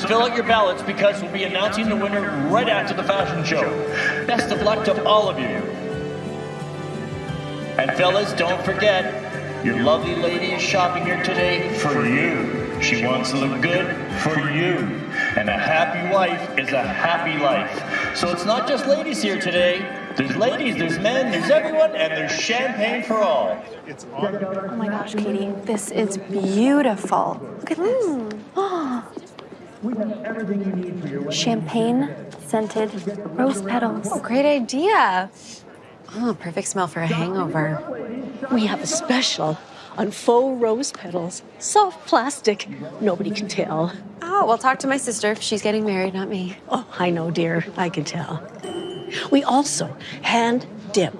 So fill out your ballots because we'll be announcing the winner right after the fashion show. Best of luck to all of you. And fellas, don't forget, your lovely lady is shopping here today for you. She wants to look good for you. And a happy wife is a happy life. So it's not just ladies here today. There's ladies, there's men, there's everyone, and there's champagne for all. Oh my gosh, Katie, this is beautiful. Look at this. Oh. Champagne scented rose petals. Oh, great idea. Oh, perfect smell for a hangover. We have a special on faux rose petals. Soft plastic. Nobody can tell. Oh, well, talk to my sister. If she's getting married, not me. Oh, I know, dear. I can tell. We also hand dip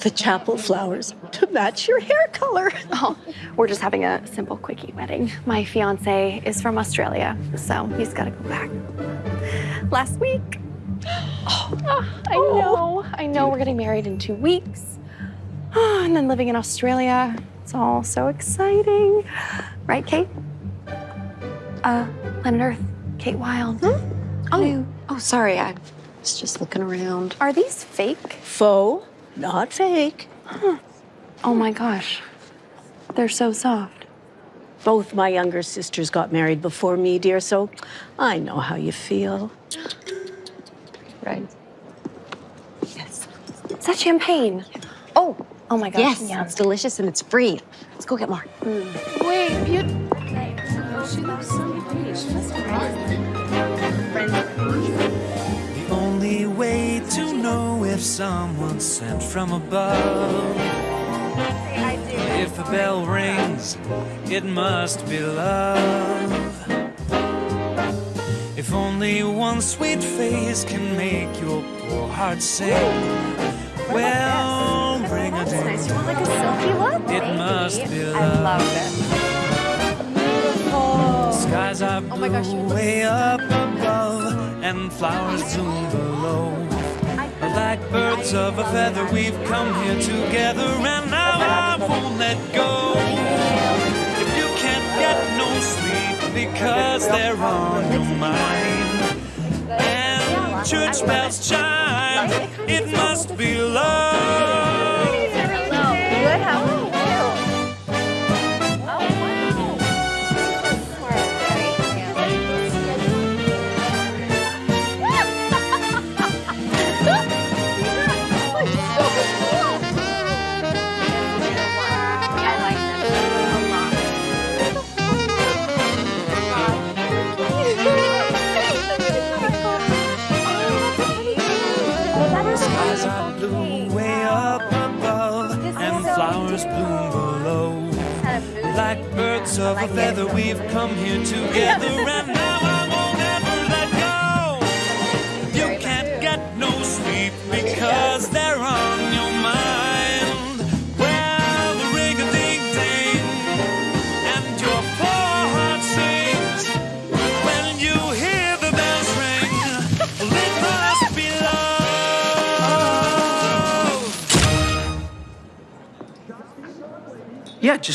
the chapel flowers to match your hair color. Oh, we're just having a simple quickie wedding. My fiance is from Australia, so he's got to go back. Last week. Oh, I know. I know we're getting married in two weeks. Oh, and then living in Australia. It's all so exciting. Right, Kate? Uh, Planet Earth, Kate Wild. Oh, oh, sorry. I was just looking around. Are these fake? Faux, not fake. Oh my gosh. They're so soft. Both my younger sisters got married before me, dear, so I know how you feel. Right. Yes. Is that champagne? Oh, oh my gosh. Yes, yum. it's delicious and it's free. Let's go get more. Mm. Wait, you. Way to know if someone's sent from above. If a bell rings, it must be love. If only one sweet face can make your poor heart sing. Well, ring a ding. Nice. You want like a silky look? It must be I love. love this. Skies are blue my gosh, way up above, and flowers bloom below. Like birds of a feather, we've come here together, and now I won't let go. If you can't get no sleep because they're on your mind, and church bells chime, it must be love.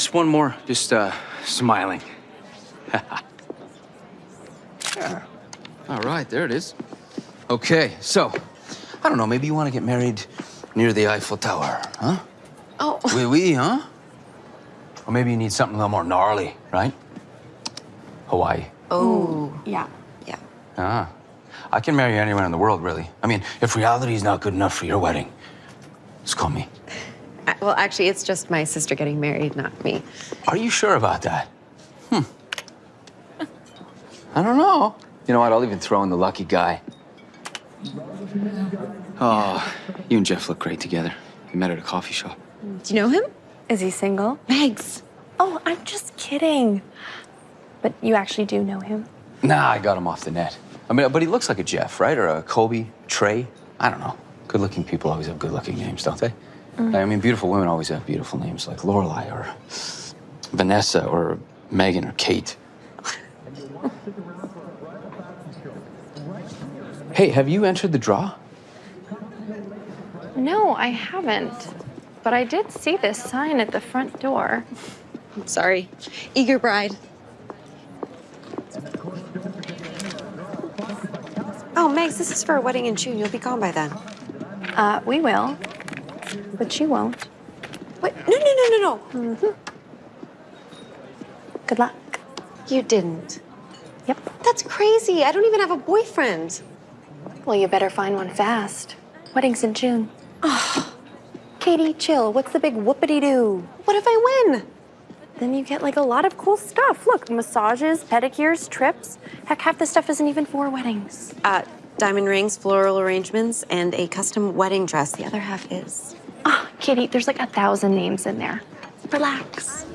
Just one more. Just uh, smiling. yeah. All right, there it is. Okay, so I don't know. Maybe you want to get married near the Eiffel Tower, huh? Oh, Oui, oui, huh? Or maybe you need something a little more gnarly, right? Hawaii. oh, Yeah. yeah. Ah, I can marry anyone in the world, really. I mean, if reality is not good enough for your wedding, just call me. Well, actually, it's just my sister getting married, not me. Are you sure about that? Hmm. I don't know. You know what? I'll even throw in the lucky guy. Oh, you and Jeff look great together. You met at a coffee shop. Do you know him? Is he single? Megs. Oh, I'm just kidding. But you actually do know him? Nah, I got him off the net. I mean, but he looks like a Jeff, right? Or a Kobe, Trey. I don't know. Good-looking people always have good-looking names, don't they? I mean, beautiful women always have beautiful names, like Lorelai or Vanessa or Megan or Kate. hey, have you entered the draw? No, I haven't. But I did see this sign at the front door. I'm sorry. Eager bride. Oh, Megs, this is for a wedding in June. You'll be gone by then. Uh, we will, but she won't. Wait, no, no, no, no, no. Good luck. You didn't. Yep. That's crazy. I don't even have a boyfriend. Well, you better find one fast. Wedding's in June. Oh. Katie, chill. What's the big whoopity doo? What if I win? Then you get like a lot of cool stuff. Look, massages, pedicures, trips. Heck, half the stuff isn't even for weddings. Uh, diamond rings, floral arrangements, and a custom wedding dress. The other half is. Katie, there's like a thousand names in there. Relax.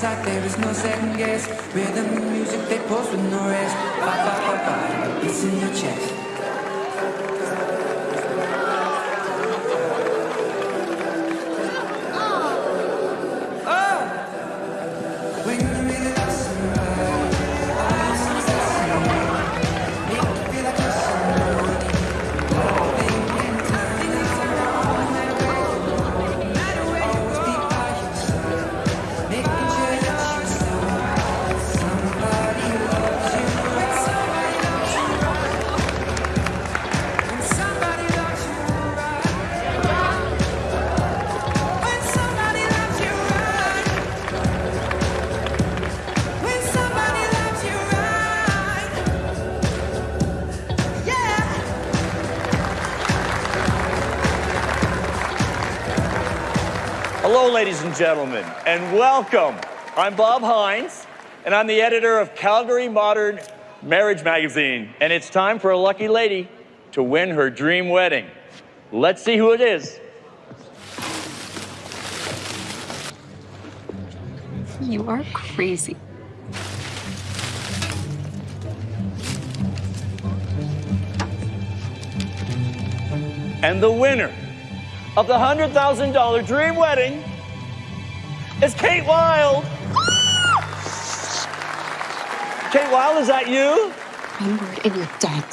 Shot, there is no second guess. Rhythm and music they goes with no rest. Ba, ba, ba, ba, it's in your chest. Ladies and gentlemen, and welcome. I'm Bob Hines, and I'm the editor of Calgary Modern Marriage Magazine, and it's time for a lucky lady to win her dream wedding. Let's see who it is. You are crazy. And the winner of the $100,000 dream wedding is Kate Wild. Kate Wild, is that you? One word and you're dead.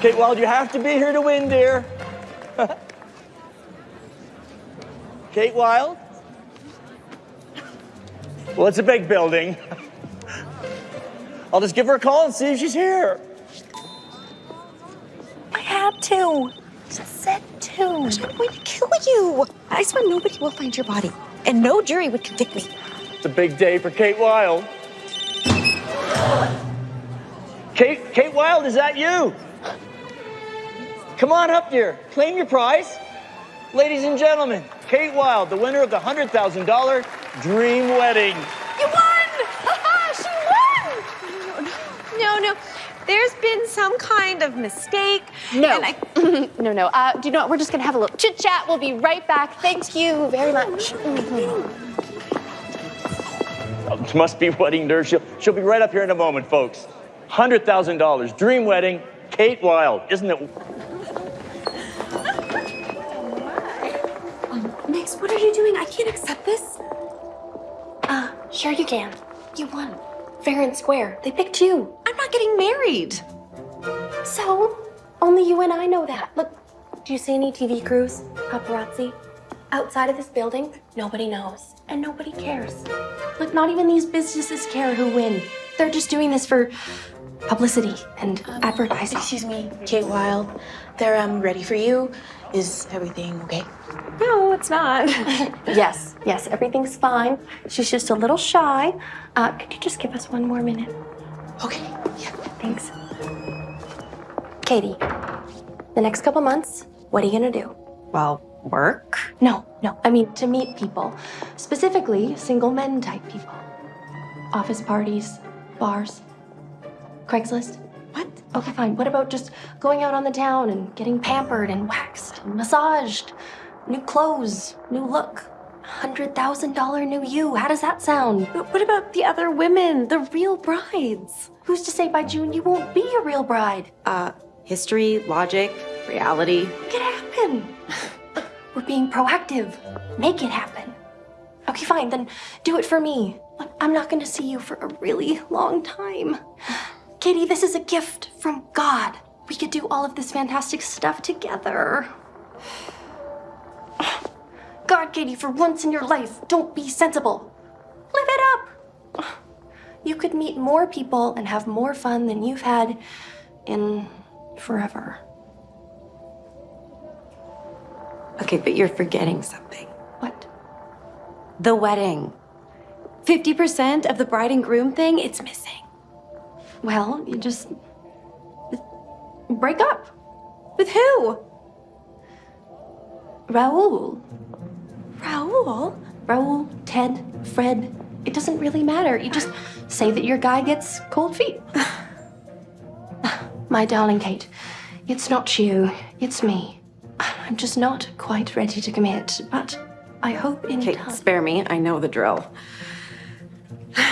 Kate Wild, you have to be here to win, dear. Kate Wild? Well, it's a big building. I'll just give her a call and see if she's here. I had to. Just said to. I'm going to kill you. I swear nobody will find your body, and no jury would convict me. It's a big day for Kate Wild. Kate, Kate Wild, is that you? Come on up here. Claim your prize. Ladies and gentlemen, Kate Wild, the winner of the $100,000 Dream Wedding. You won! she won! No, no. There's been some kind of mistake. No. And I, no, no. Uh, do you know what? We're just gonna have a little chit chat. We'll be right back. Thank you very much. Uh, Must be wedding nerves. She'll, she'll be right up here in a moment, folks. $100,000 Dream Wedding, Kate Wild. Isn't it? Max, what are you doing? I can't accept this. Uh, sure you can. You won. Fair and square. They picked you. I'm not getting married. So, only you and I know that. Look, do you see any TV crews? Paparazzi? Outside of this building, nobody knows. And nobody cares. Look, not even these businesses care who win. They're just doing this for publicity and advertising. Excuse me, Kate Wild. They're um ready for you. Is everything okay? No, it's not. yes, yes, everything's fine. She's just a little shy. Uh, could you just give us one more minute? Okay. Yeah. Thanks. Katie, the next couple months, what are you gonna do? Well, work? No, no, I mean to meet people. Specifically, single men type people. Office parties, bars, Craigslist. What? Okay, fine. What about just going out on the town and getting pampered and waxed and massaged? New clothes, new look. $100,000 new you. How does that sound? But what about the other women, the real brides? Who's to say by June you won't be a real bride? Uh, history, logic, reality. Make it happen. We're being proactive. Make it happen. Okay, fine, then do it for me. I'm not gonna see you for a really long time. Katie, this is a gift from God. We could do all of this fantastic stuff together. God, Katie, for once in your life, don't be sensible. Live it up. You could meet more people and have more fun than you've had in forever. Okay, but you're forgetting something. What? The wedding. 50% of the bride and groom thing, it's missing. Well, you just break up. With who? Raoul. Raoul? Raoul, Ted, Fred. It doesn't really matter. You just say that your guy gets cold feet. My darling Kate, it's not you, it's me. I'm just not quite ready to commit, but I hope in Okay, time. spare me. I know the drill.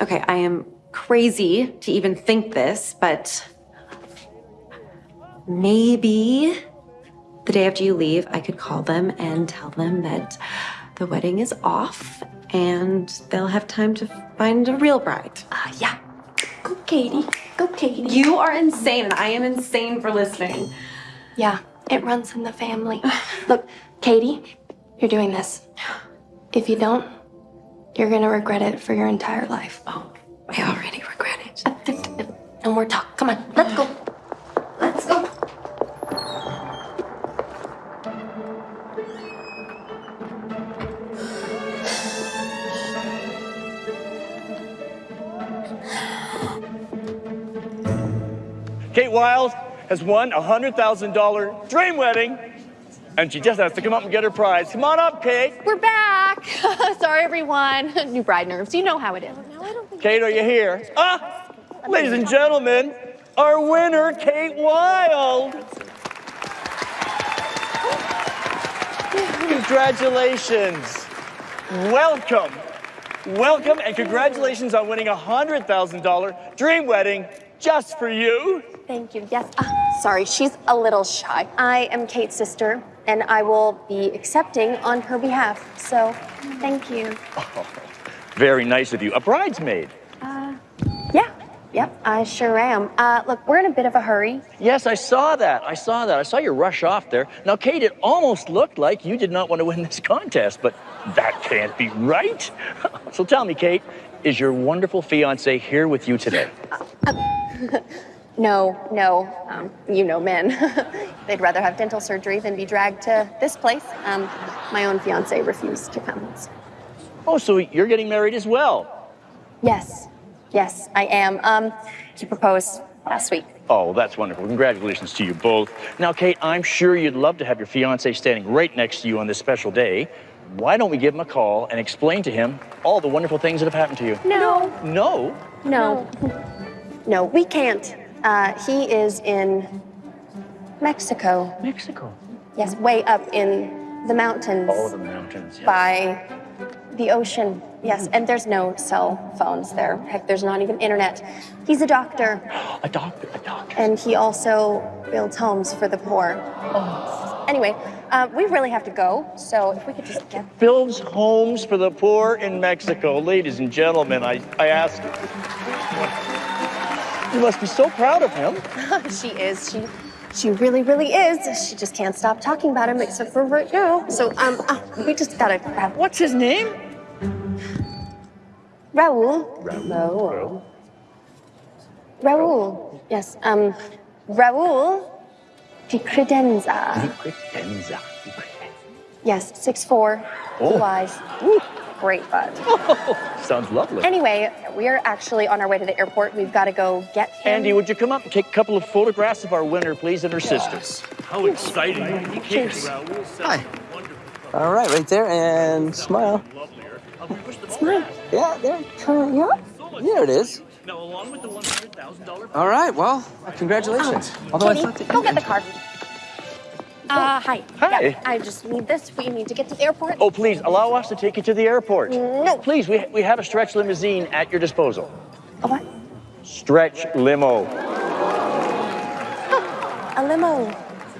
Okay, I am crazy to even think this, but maybe the day after you leave, I could call them and tell them that the wedding is off and they'll have time to find a real bride. Ah, yeah. Go, Katie. Go, Katie. You are insane, and I am insane for listening. Yeah, it runs in the family. Look, Katie, you're doing this. If you don't, you're gonna regret it for your entire life. Oh, I already regret it. No more talk. Come on, let's go. Let's go. Kate Wild has won a $100,000 dream wedding, and she just has to come up and get her prize. Come on up, Kate. We're back. Sorry, everyone. New bride nerves. You know how it is. Kate, are you here? Ah, ladies and gentlemen, our winner, Kate Wild. Congratulations. Welcome. Welcome and congratulations on winning a $100,000 dream wedding just for you. Thank you. Yes. Ah, sorry, she's a little shy. I am Kate's sister, and I will be accepting on her behalf. So, thank you. Very nice of you. A bridesmaid. Uh, Yeah. Yep, I sure am. Uh, look, we're in a bit of a hurry. Yes, I saw that. I saw that. I saw you rush off there. Now, Kate, it almost looked like you did not want to win this contest, but that can't be right. so tell me, Kate, is your wonderful fiance here with you today? No, no. Um, you know men. They'd rather have dental surgery than be dragged to this place. Um, my own fiance refused to come. Oh, so you're getting married as well? Yes, yes, I am. Um, he proposed last week. Oh, that's wonderful. Congratulations to you both. Now, Kate, I'm sure you'd love to have your fiance standing right next to you on this special day. Why don't we give him a call and explain to him all the wonderful things that have happened to you? No, No? no, no, we can't. Uh, he is in Mexico. Mexico. Yes, way up in the mountains Oh, the mountains. yeah. by the ocean. Yes, and there's no cell phones there. Heck, there's not even internet. He's a doctor, A doctor, a doctor. and he also builds homes for the poor. Oh. Anyway, uh, we really have to go, so if we could just get. builds homes for the poor in Mexico. Ladies and gentlemen, I, I ask you. You must be so proud of him. she is. She. She really, really is. She just can't stop talking about him, except for right now. So, um, uh, we just gotta have What's his name? Raul. Raul. Raul. Raul. Yes. Um, Raul de Credenza. Di Credenza. Yes, six four, Oh. blue eyes, great butt. Sounds lovely. Anyway, we are actually on our way to the airport. We've got to go get him. Andy, would you come up and take a couple of photographs of our winner, please, and her sister? How exciting. Cheers. Hi. All right, right there, and smile. Smile. Yeah, there. Kind yeah. There it is. Now, along with the $100,000 All right, well, congratulations. Although I Katie, thought that go get the car. Uh, hi. Hi. Yeah, I just need this. We need to get to the airport. Oh, please, allow us to take you to the airport. No. Please, we, we have a stretch limousine at your disposal. A what? Stretch limo. A limo.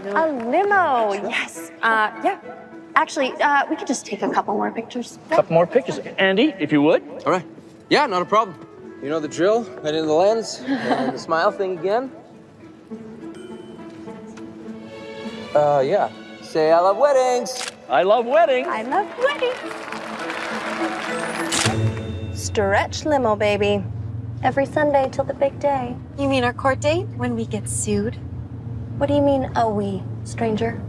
A limo. Yes. Uh, yeah. Actually, uh, we could just take a couple more pictures. A couple more pictures. Andy, if you would. All right. Yeah, not a problem. You know the drill. Head into the lens and the smile thing again. Uh, yeah. Say I love weddings. I love weddings. I love weddings. Stretch limo, baby. Every Sunday till the big day. You mean our court date when we get sued? What do you mean, a we, stranger?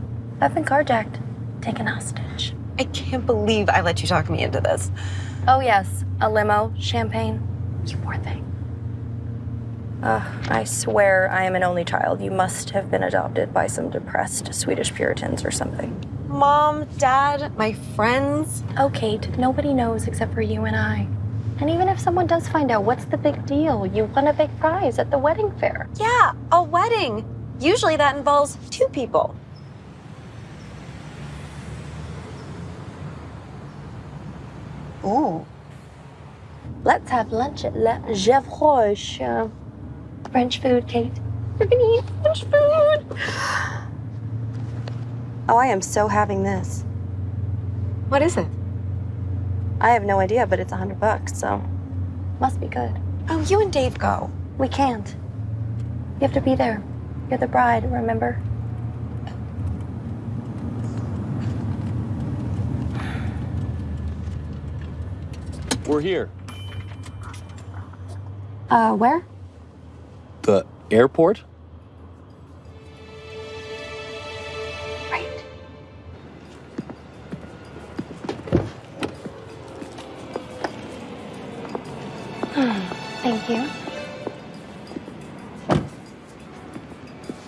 I've been carjacked, taken hostage. I can't believe I let you talk me into this. Oh, yes, a limo, champagne. You poor thing. Ugh, I swear I am an only child. You must have been adopted by some depressed Swedish Puritans or something. Mom, Dad, my friends. Oh, Kate, nobody knows except for you and I. And even if someone does find out, what's the big deal? You won a big prize at the wedding fair. Yeah, a wedding. Usually that involves two people. Ooh. Let's have lunch at Le Gavroche. French food, Kate. We're gonna eat French food. Oh, I am so having this. What is it? I have no idea, but it's a hundred bucks, so must be good. Oh, you and Dave go. We can't. You have to be there. You're the bride, remember? We're here. Uh, where? The airport? Right. Thank you.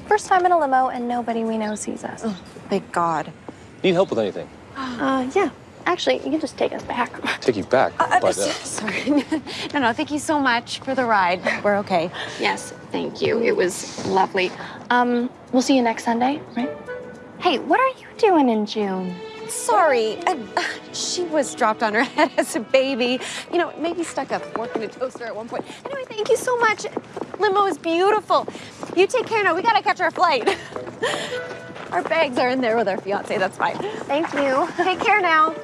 First time in a limo, and nobody we know sees us. Thank God. Need help with anything? Uh, yeah. Actually, you can just take us back. Take you back. Uh, but, uh, Sorry. no, no, thank you so much for the ride. We're okay. Yes, thank you. It was lovely. Um, we'll see you next Sunday, right? Hey, what are you doing in June? Sorry. Uh, she was dropped on her head as a baby. You know, maybe stuck a fork in a toaster at one point. Anyway, thank you so much. Limo is beautiful. You take care now. We gotta catch our flight. our bags are in there with our fiance. That's fine. Thank you. Take care now.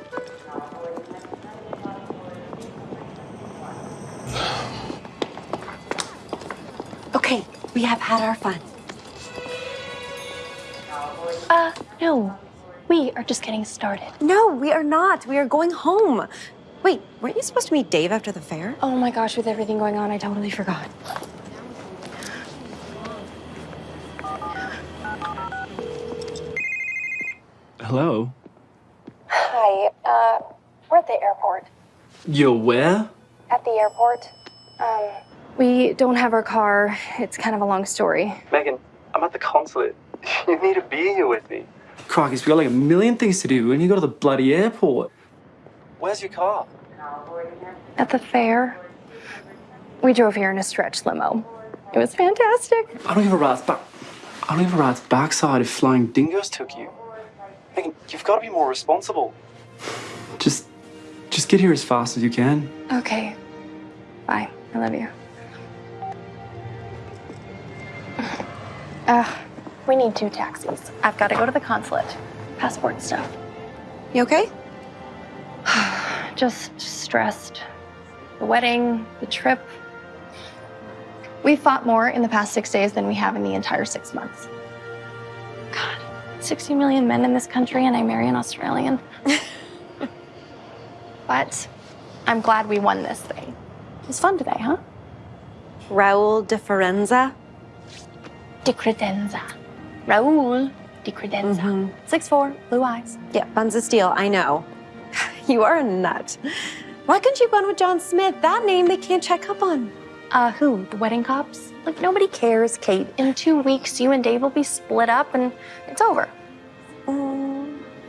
Okay, we have had our fun. Uh, no. We are just getting started. No, we are not. We are going home. Wait, weren't you supposed to meet Dave after the fair? Oh my gosh, with everything going on, I totally forgot. Hello. Hi, uh, we're at the airport. You're where? At the airport. Um, we don't have our car. It's kind of a long story. Megan, I'm at the consulate. You need to be here with me. Crikey, we got like a million things to do, and you go to the bloody airport. Where's your car? At the fair, we drove here in a stretch limo. It was fantastic. I don't give a rat's back. I don't give a rat's backside if flying dingoes took you. Megan, you've got to be more responsible. Just, just get here as fast as you can. Okay. Bye. I love you. Uh, we need two taxis. I've got to go to the consulate. Passport stuff. You okay? Just stressed. The wedding, the trip. We've fought more in the past six days than we have in the entire six months. God, 60 million men in this country, and I marry an Australian. but I'm glad we won this thing. It was fun today, huh? Raul de Ferenza. De credenza. Raul de credenza. Six four, blue eyes. Yeah, buns of steel, I know. You are a nut. Why couldn't you bun with John Smith? That name they can't check up on. Uh, who? The wedding cops? Like, nobody cares, Kate. In two weeks, you and Dave will be split up and it's over.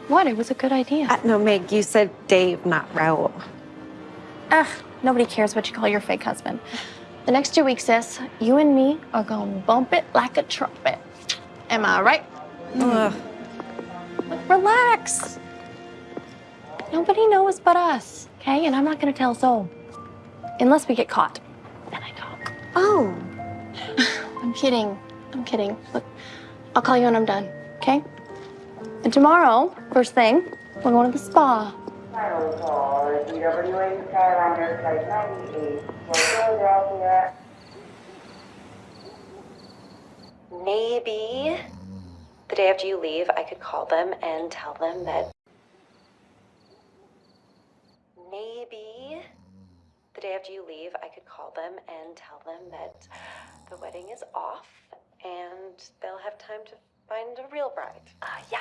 What? It was a good idea. Uh, no, Meg, you said Dave, not Raul. Ugh, nobody cares what you call your fake husband. The next two weeks, sis, you and me are gonna bump it like a trumpet. Am I right? Ugh. Relax. Nobody knows but us, okay? And I'm not gonna tell soul. Unless we get caught. Then I talk. Oh. I'm kidding. I'm kidding. Look, I'll call you when I'm done, okay? And tomorrow, first thing, we're going to the spa. Final call, DWA Skylander Flight 98 for Philadelphia. Maybe the day after you leave, I could call them and tell them that. Maybe the day after you leave, I could call them and tell them that the wedding is off and they'll have time to find a real bride. Uh, yeah.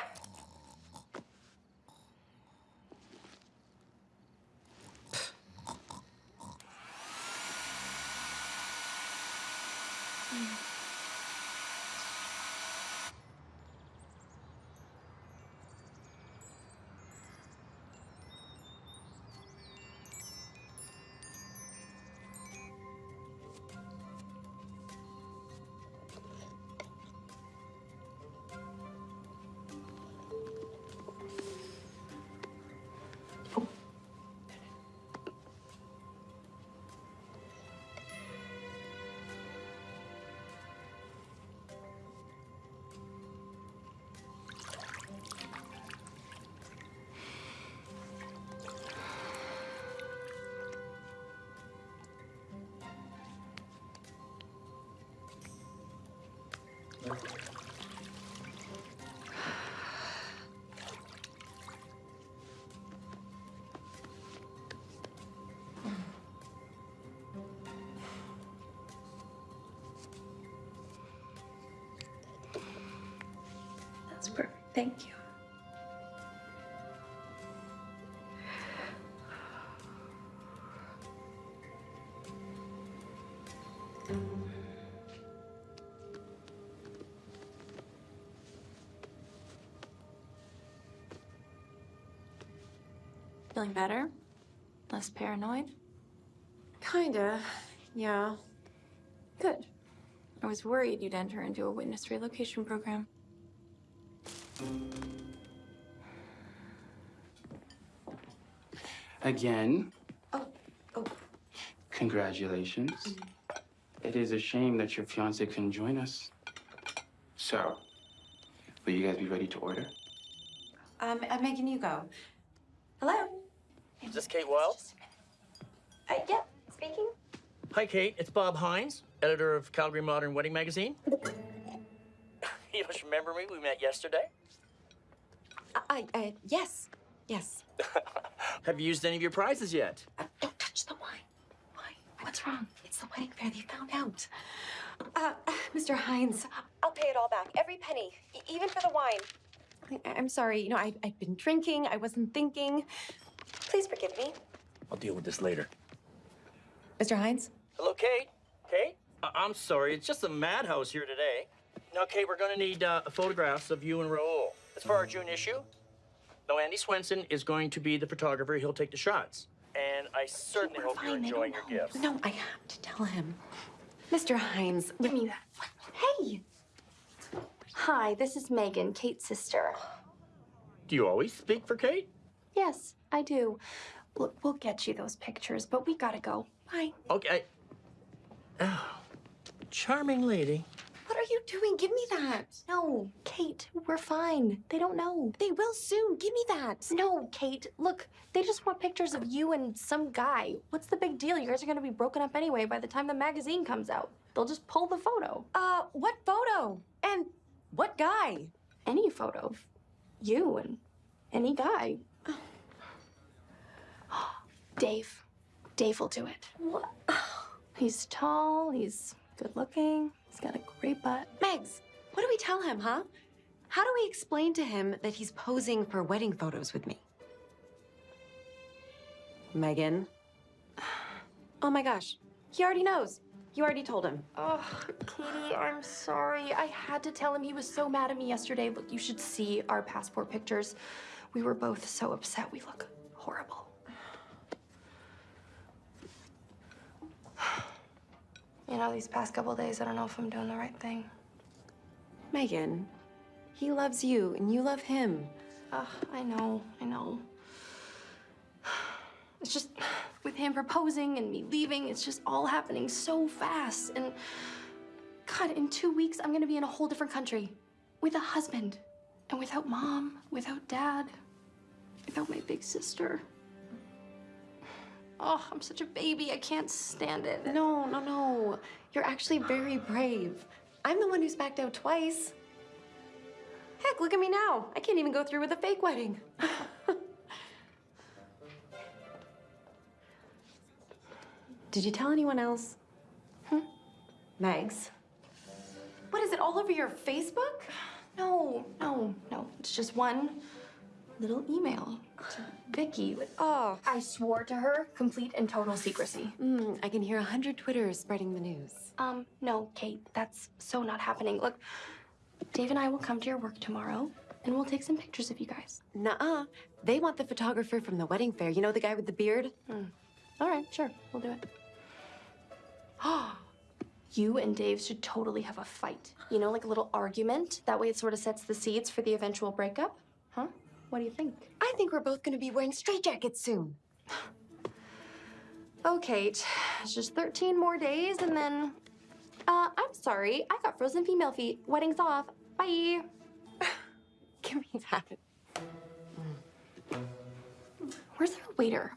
That's perfect. Thank you. Feeling better? Less paranoid? Kinda, yeah. Good. I was worried you'd enter into a witness relocation program. Again, Oh, oh. congratulations. It is a shame that your fiance couldn't join us. So, will you guys be ready to order? Um, I'm making you go. This Kate Wild? Uh, yeah, speaking. Hi, Kate. It's Bob Hines, editor of Calgary Modern Wedding Magazine. you just remember me? We met yesterday. I, I, yes, yes. Have you used any of your prizes yet? Don't touch the wine. Why? What's wrong? It's the wedding fair. They found out. Uh, Mr. Hines, I'll pay it all back. Every penny, e- even for the wine. I- I'm sorry. You know, I, I've been drinking. I wasn't thinking. Please forgive me. I'll deal with this later. Mr. Hines? Hello, Kate. Kate? I- I'm sorry. It's just a madhouse here today. Now, Kate, we're going to need uh, photographs of you and Raul. It's for our June issue. Now, Andy Swenson is going to be the photographer. He'll take the shots. And I certainly hope you're enjoying your gifts. No, I have to tell him. Mr. Hines, Give me that. hey! Hi, this is Megan, Kate's sister. Do you always speak for Kate? Yes, I do. Look, we'll get you those pictures, but we gotta go. Bye. Okay. Oh, charming lady. What are you doing? Give me that. No, Kate, we're fine. They don't know. They will soon. Give me that. No, Kate, look, they just want pictures of you and some guy. What's the big deal? You guys are gonna be broken up anyway by the time the magazine comes out. They'll just pull the photo. Uh, what photo? And what guy? Any photo of you and any guy. Dave. Dave will do it. What? He's tall, he's good looking, he's got a great butt. Megs, what do we tell him, huh? How do we explain to him that he's posing for wedding photos with me? Megan. Oh my gosh. He already knows. You already told him. Oh, Katie, I'm sorry. I had to tell him he was so mad at me yesterday. Look, you should see our passport pictures. We were both so upset. We look horrible. You know, these past couple days, I don't know if I'm doing the right thing. Megan, he loves you and you love him. Ugh, I know, I know. It's just with him proposing and me leaving, it's just all happening so fast. And God, in two weeks, I'm gonna be in a whole different country with a husband. And without mom, without dad, without my big sister. Oh, I'm such a baby. I can't stand it. No, no, no. You're actually very brave. I'm the one who's backed out twice. Heck, look at me now. I can't even go through with a fake wedding. Did you tell anyone else? Hmm? Megs? What is it, all over your Facebook? No, no, no. It's just one little email to Vicky. Oh. I swore to her complete and total secrecy. Mm, I can hear a hundred Twitters spreading the news. Um, no, Kate, that's so not happening. Look, Dave and I will come to your work tomorrow and we'll take some pictures of you guys. Nuh-uh. They want the photographer from the wedding fair. You know the guy with the beard? All right, sure, we'll do it. you and Dave should totally have a fight. You know, like a little argument. That way it sort of sets the seeds for the eventual breakup. Huh? What do you think? I think we're both gonna be wearing straitjackets soon. Oh, Kate, it's just 13 more days and then. Uh, I'm sorry. I got frozen female feet. Wedding's off. Bye. Give me that. Where's our waiter?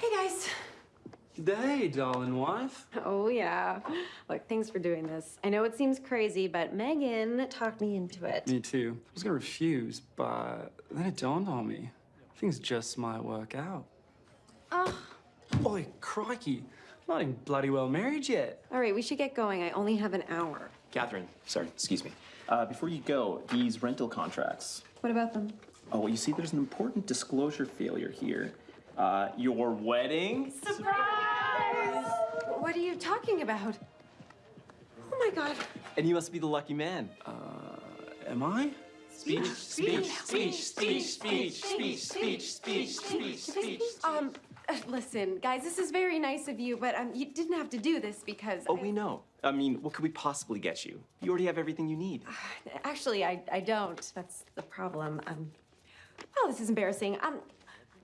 Hey, guys. Day, darling wife. Oh, yeah. Look, thanks for doing this. I know it seems crazy, but Megan talked me into it. Me too. I was gonna refuse, but then it dawned on me. Things just might work out. Oh. Boy, crikey. I'm Not even bloody well married yet. All right, we should get going. I only have an hour. Catherine, sorry, excuse me. Uh, before you go, these rental contracts. What about them? Oh, well, you see, there's an important disclosure failure here. Uh, your wedding. Surprise! What are you talking about? Oh my god. And you must be the lucky man. Uh, am I? Speech, speech, speech, speech, speech, speech, speech, speech, speech, speech. Um, uh, listen, guys, this is very nice of you, but um, you didn't have to do this because. Oh, we know. I mean, what could we possibly get you? You already have everything you need. Actually, I, I don't. That's the problem. Um, oh, this is embarrassing. Um,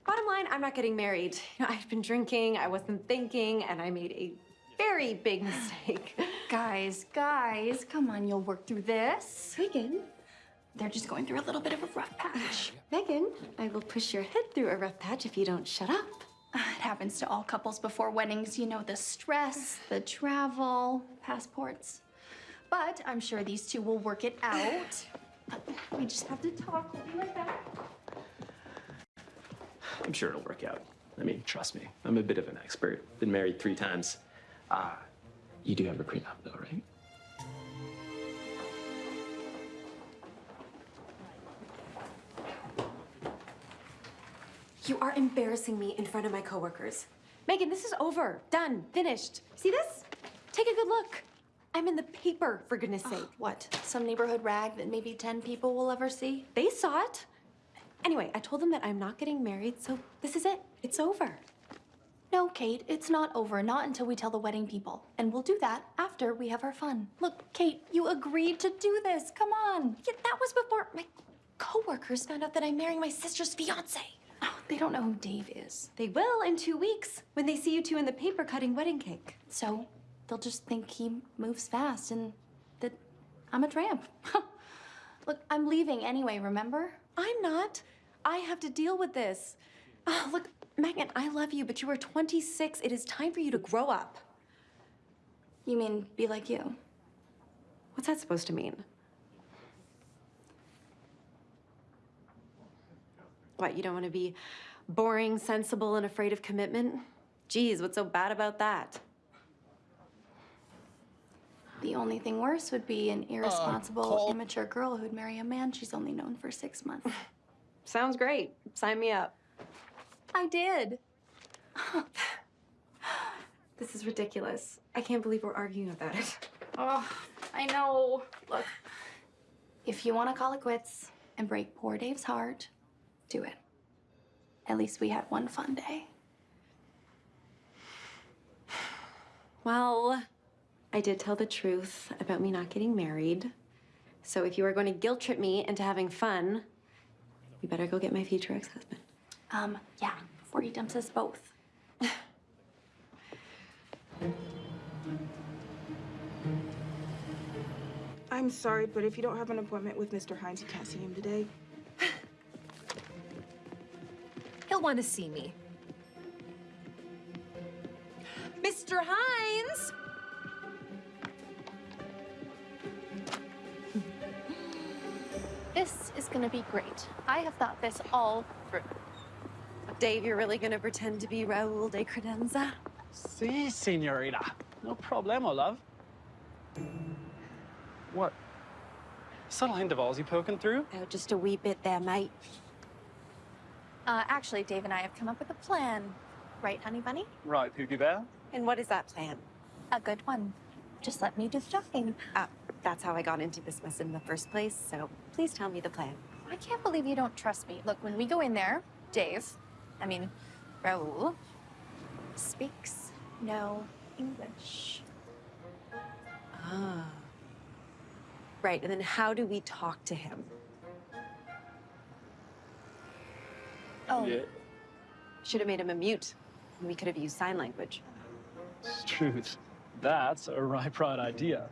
bottom line, I'm not getting married. You know, I've been drinking, I wasn't thinking, and I made a very big mistake. Guys, guys, come on, you'll work through this. Megan. They're just going through a little bit of a rough patch. Megan, I will push your head through a rough patch if you don't shut up. It happens to all couples before weddings. You know, the stress, the travel, passports. But I'm sure these two will work it out. We just have to talk. We'll be right back. I'm sure it'll work out. I mean, trust me, I'm a bit of an expert. Been married three times. Uh, you do have a prenup, though, right? You are embarrassing me in front of my coworkers. Megan, this is over. Done. Finished. See this? Take a good look. I'm in the paper, for goodness sake. What? Some neighborhood rag that maybe 10 people will ever see? They saw it. Anyway, I told them that I'm not getting married, so this is it. It's over. No, Kate, it's not over. Not until we tell the wedding people. And we'll do that after we have our fun. Look, Kate, you agreed to do this. Come on. Yeah, that was before my coworkers found out that I'm marrying my sister's fiance. Oh, they don't know who Dave is. They will in two weeks when they see you two in the paper cutting wedding cake. So they'll just think he moves fast and that I'm a tramp. Look, I'm leaving anyway, remember? I'm not. I have to deal with this. Oh, look, Megan, I love you, but you are 26. It is time for you to grow up. You mean be like you? What's that supposed to mean? What, you don't want to be boring, sensible, and afraid of commitment? Geez, what's so bad about that? The only thing worse would be an uh, irresponsible, call- immature girl who'd marry a man she's only known for six months. Sounds great. Sign me up. I did. This is ridiculous. I can't believe we're arguing about it. Oh, I know. Look, if you want to call it quits and break poor Dave's heart, do it. At least we had one fun day. Well, I did tell the truth about me not getting married. So if you are going to guilt trip me into having fun, we You better go get my future ex-husband. Um, yeah, before he dumps us both. I'm sorry, but if you don't have an appointment with Mr. Hines, you can't see him today. He'll want to see me. Mr. Hines! This is gonna be great. I have thought this all through. Dave, you're really gonna pretend to be Raul de Credenza? Si, senorita. No problemo, love. What? Subtle hint of Aussie poking through? Oh, just a wee bit there, mate. Uh, actually, Dave and I have come up with a plan. Right, honey bunny? Right, Pookie Bear. And what is that plan? A good one. Just let me do the talking. Uh, that's how I got into this mess in the first place, so please tell me the plan. I can't believe you don't trust me. Look, when we go in there, Dave, I mean, Raul, speaks no English. Ah. Right, and then how do we talk to him? Oh. Yeah. Should have made him a mute. We could have used sign language. Truth. That's a right bright idea.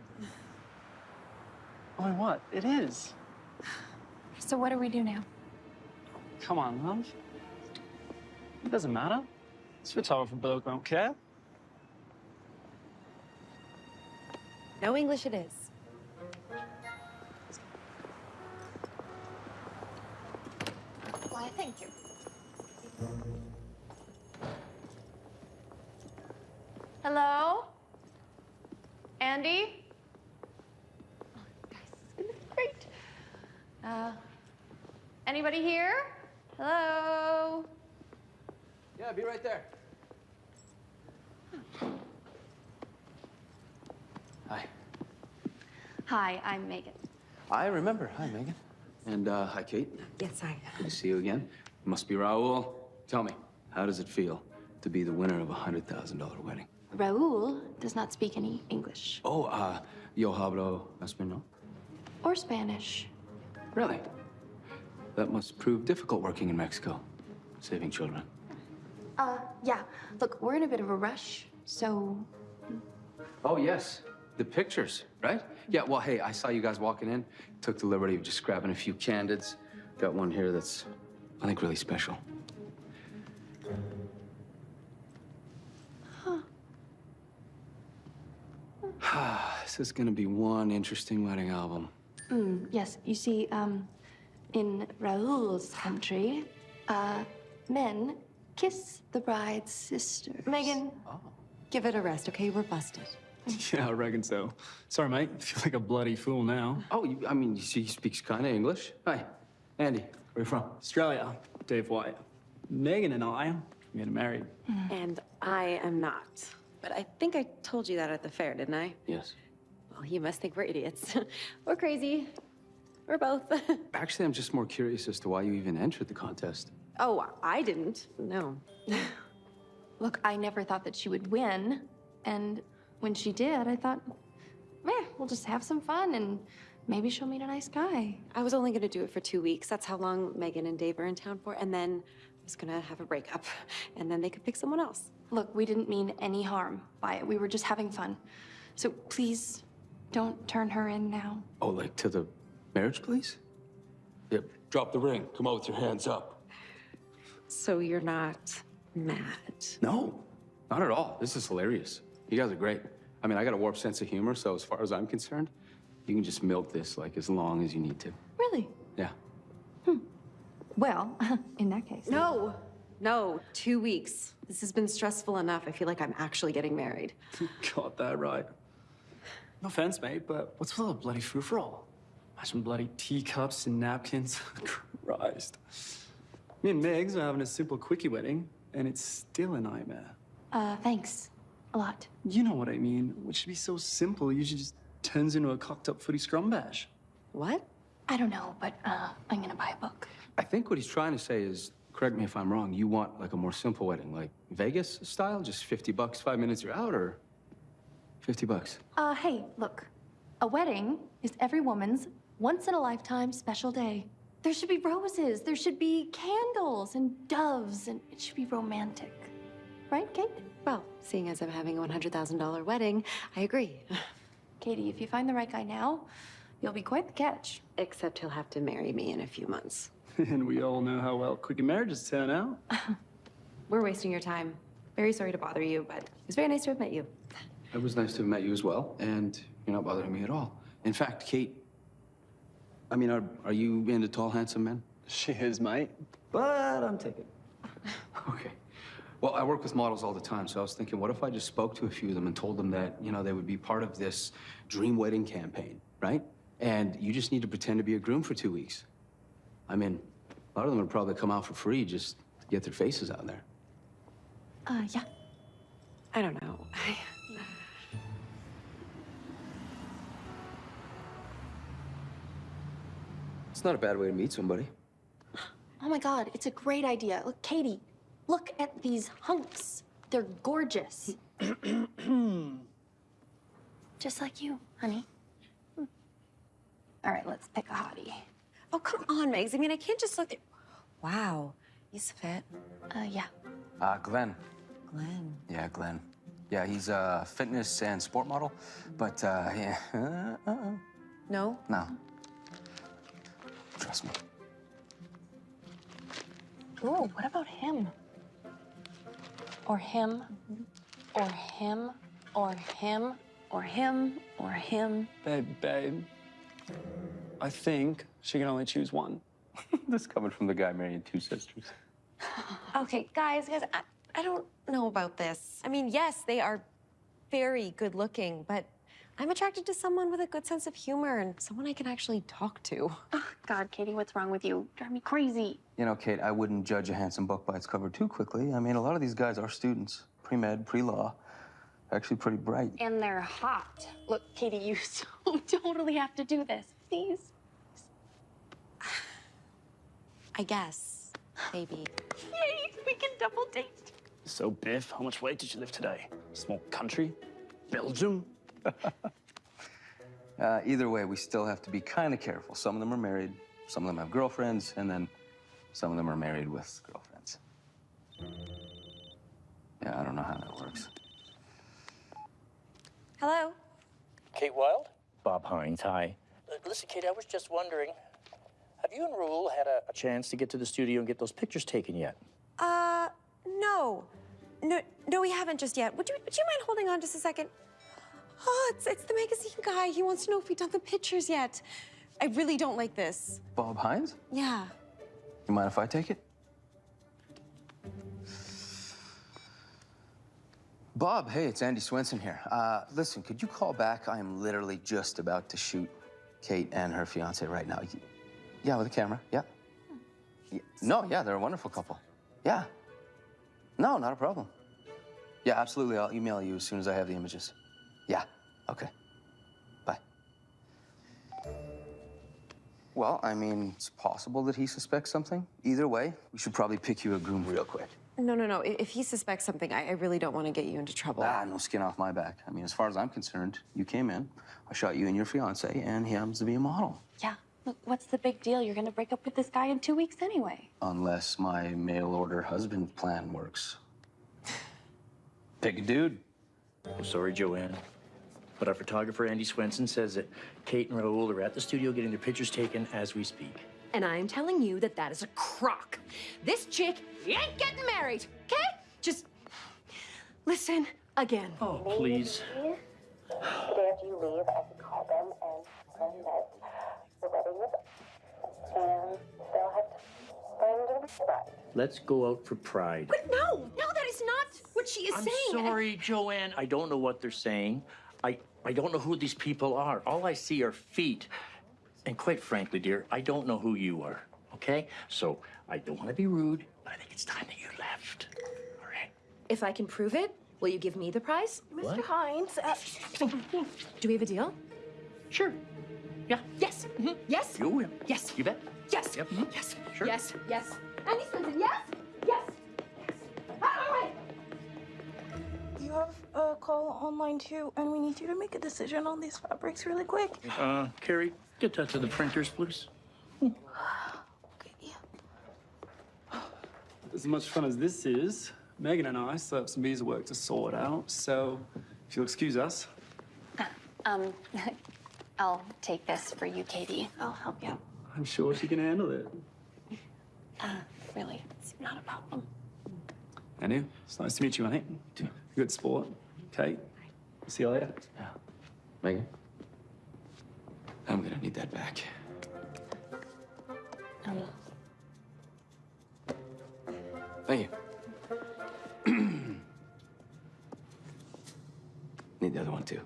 Oh, what? It is. So what do we do now? Come on, love. It doesn't matter. This photographer bloke won't care. No English it is. Why, thank you. Hello? Andy? Oh, guys, this is gonna be great. Uh, anybody here? Hello? Yeah, be right there. Hi. Hi, I'm Megan. I remember. Hi, Megan. And uh, hi, Kate. Yes, hi. Good to see you again. Must be Raul. Tell me, how does it feel to be the winner of a hundred thousand dollar wedding? Raul does not speak any English Oh, uh, yo hablo español. or Spanish. Really? That must prove difficult working in Mexico, saving children. Uh, yeah. Look, we're in a bit of a rush, so Oh, yes. The pictures, right? Yeah, well, hey, I saw you guys walking in. Took the liberty of just grabbing a few candids. Got one here that's, I think, really special. Huh. this is gonna be one interesting wedding album. Mm, yes, you see, um, in Raul's country, uh, men kiss the bride's sister. Megan, Give it a rest, okay? We're busted. Yeah, I reckon so. Sorry, mate. I feel like a bloody fool now. Oh, you, I mean, you see, he speaks kind of English. Hi, Andy. Where are you from? Australia. Dave White. Megan and I are getting married. And I am not. But I think I told you that at the fair, didn't I? Yes. Well, you must think we're idiots. we're crazy. We're both. Actually, I'm just more curious as to why you even entered the contest. oh, I didn't. No. look, I never thought that she would win. And when she did, I thought, eh, we'll just have some fun and maybe she'll meet a nice guy. I was only going to do it for two weeks. That's how long Megan and Dave are in town for. And then I was going to have a breakup. And then they could pick someone else. Look, we didn't mean any harm by it. We were just having fun. So please don't turn her in now. Oh, like to the marriage place? Yep. Drop the ring. Come on with your hands up. So you're not mad? No, not at all. This is hilarious. You guys are great. I mean, I got a warped sense of humor, so as far as I'm concerned, you can just milk this like as long as you need to. Really? Yeah. Hmm. Well, in that case. No. No, two weeks. This has been stressful enough. I feel like I'm actually getting married. Got that right. No offense, mate, but what's with all the bloody frou-frou? Imagine bloody teacups and napkins. Christ. Me and Megs are having a simple quickie wedding, and it's still a nightmare. Uh, thanks. A lot. You know what I mean. What should be so simple usually just turns into a cocked up footy scrum bash. What? I don't know, but uh, I'm gonna buy a book. I think what he's trying to say is, correct me if I'm wrong, you want like a more simple wedding, like Vegas style, just 50 bucks, five minutes you're out, or 50 bucks? Uh, hey, look. A wedding is every woman's once in a lifetime special day. There should be roses, there should be candles and doves, and it should be romantic. Right, Kate? Well, seeing as I'm having a $100,000 wedding, I agree. Katie, if you find the right guy now, you'll be quite the catch. Except he'll have to marry me in a few months. and we all know how well quickie marriages turn out. We're wasting your time. Very sorry to bother you, but it was very nice to have met you. It was nice to have met you as well, and you're not bothering me at all. In fact, Kate, I mean, are, are you into tall, handsome men? She is, mate. But I'm taken. Okay. Well, I work with models all the time, so I was thinking, what if I just spoke to a few of them and told them that, you know, they would be part of this dream wedding campaign, right? And you just need to pretend to be a groom for two weeks. I mean, a lot of them would probably come out for free just to get their faces out there. Uh, yeah. I don't know. I... It's not a bad way to meet somebody. Oh my god, it's a great idea. Look, Katie, look at these hunks. They're gorgeous. Just like you, honey. Hmm. All right, let's pick a hottie. Oh, come on, Megs. I mean, I can't just look at... Wow, he's fit. Uh, yeah. Uh, Glenn. Glenn. Yeah, Glenn. Yeah, he's a fitness and sport model, but, uh, yeah. Uh, uh, No? no. Trust me. Ooh, what about him? Or him, or him, or him, or him, or him. Babe, babe. I think she can only choose one. this coming from the guy marrying two sisters. Okay, guys, guys, I, I don't know about this. I mean, yes, they are very good looking, but I'm attracted to someone with a good sense of humor and someone I can actually talk to. Oh, God, Katie, what's wrong with you? Drive me crazy. You know, Kate, I wouldn't judge a handsome book by its cover too quickly. I mean, a lot of these guys are students, pre-med, pre-law, actually pretty bright. And they're hot. Look, Katie, you so totally have to do this. Please. I guess, maybe. Yay, we can double date. So, Biff, how much weight did you lift today? Small country? Belgium? Uh, either way, we still have to be kind of careful. Some of them are married, some of them have girlfriends, and then some of them are married with girlfriends. Yeah, I don't know how that works. Hello? Kate Wild? Bob Hines, hi. Uh, listen, Kate, I was just wondering, have you and Raul had a, a chance to get to the studio and get those pictures taken yet? Uh, no. No, no, we haven't just yet. Would you, would you mind holding on just a second? Oh, it's, it's the magazine guy. He wants to know if we've done the pictures yet. I really don't like this. Bob Hines? Yeah. You mind if I take it? Bob, hey, it's Andy Swenson here. Uh, listen, could you call back? I am literally just about to shoot Kate and her fiance right now. Yeah, with a camera. Yeah. Yeah. No, yeah, they're a wonderful couple. Yeah. No, not a problem. Yeah, absolutely. I'll email you as soon as I have the images. Yeah. Okay. Bye. Well, I mean, it's possible that he suspects something. Either way, we should probably pick you a groom real quick. No, no, no. If he suspects something, I, I really don't want to get you into trouble. Ah, no skin off my back. I mean, as far as I'm concerned, you came in, I shot you and your fiance, and he happens to be a model. Yeah. Look, what's the big deal? You're gonna break up with this guy in two weeks anyway. Unless my mail order husband plan works. Pick a dude. I'm sorry, Joanne. But our photographer, Andy Swenson, says that Kate and Raul are at the studio getting their pictures taken as we speak. And I'm telling you that that is a crock. This chick ain't getting married, okay? Just listen again. Oh, please. Today after you leave, I can call them and tell them that the wedding is and they'll have to find a bride. Let's go out for pride. But no, no, that is not what she is saying. I'm saying. sorry, Joanne. I don't know what they're saying. I, I don't know who these people are. All I see are feet. And quite frankly, dear, I don't know who you are. Okay? So I don't want to be rude, but I think it's time that you left. All right? If I can prove it, will you give me the prize? What? Hines. Uh, do we have a deal? Sure. Yeah. Yes. Mhm. Yes. You will. Yes. You bet. Yes. Yep. Yes. Sure. Yes. Yes. Andy Swenson, yes. Yes. Yes. You have a call online too, and we need you to make a decision on these fabrics really quick. Uh, Carrie, get that to the printers, please. as much fun as this is, Megan and I still have some visa work to sort out. So, if you'll excuse us. Um, I'll take this for you, Katie. I'll help you. I'm sure she can handle it. Uh, really, it's not a problem. Andy, it's nice to meet you, mate. Good sport. Kate, see you later. Yeah. Megan? I'm gonna need that back. Um, Thank you. need the other one too.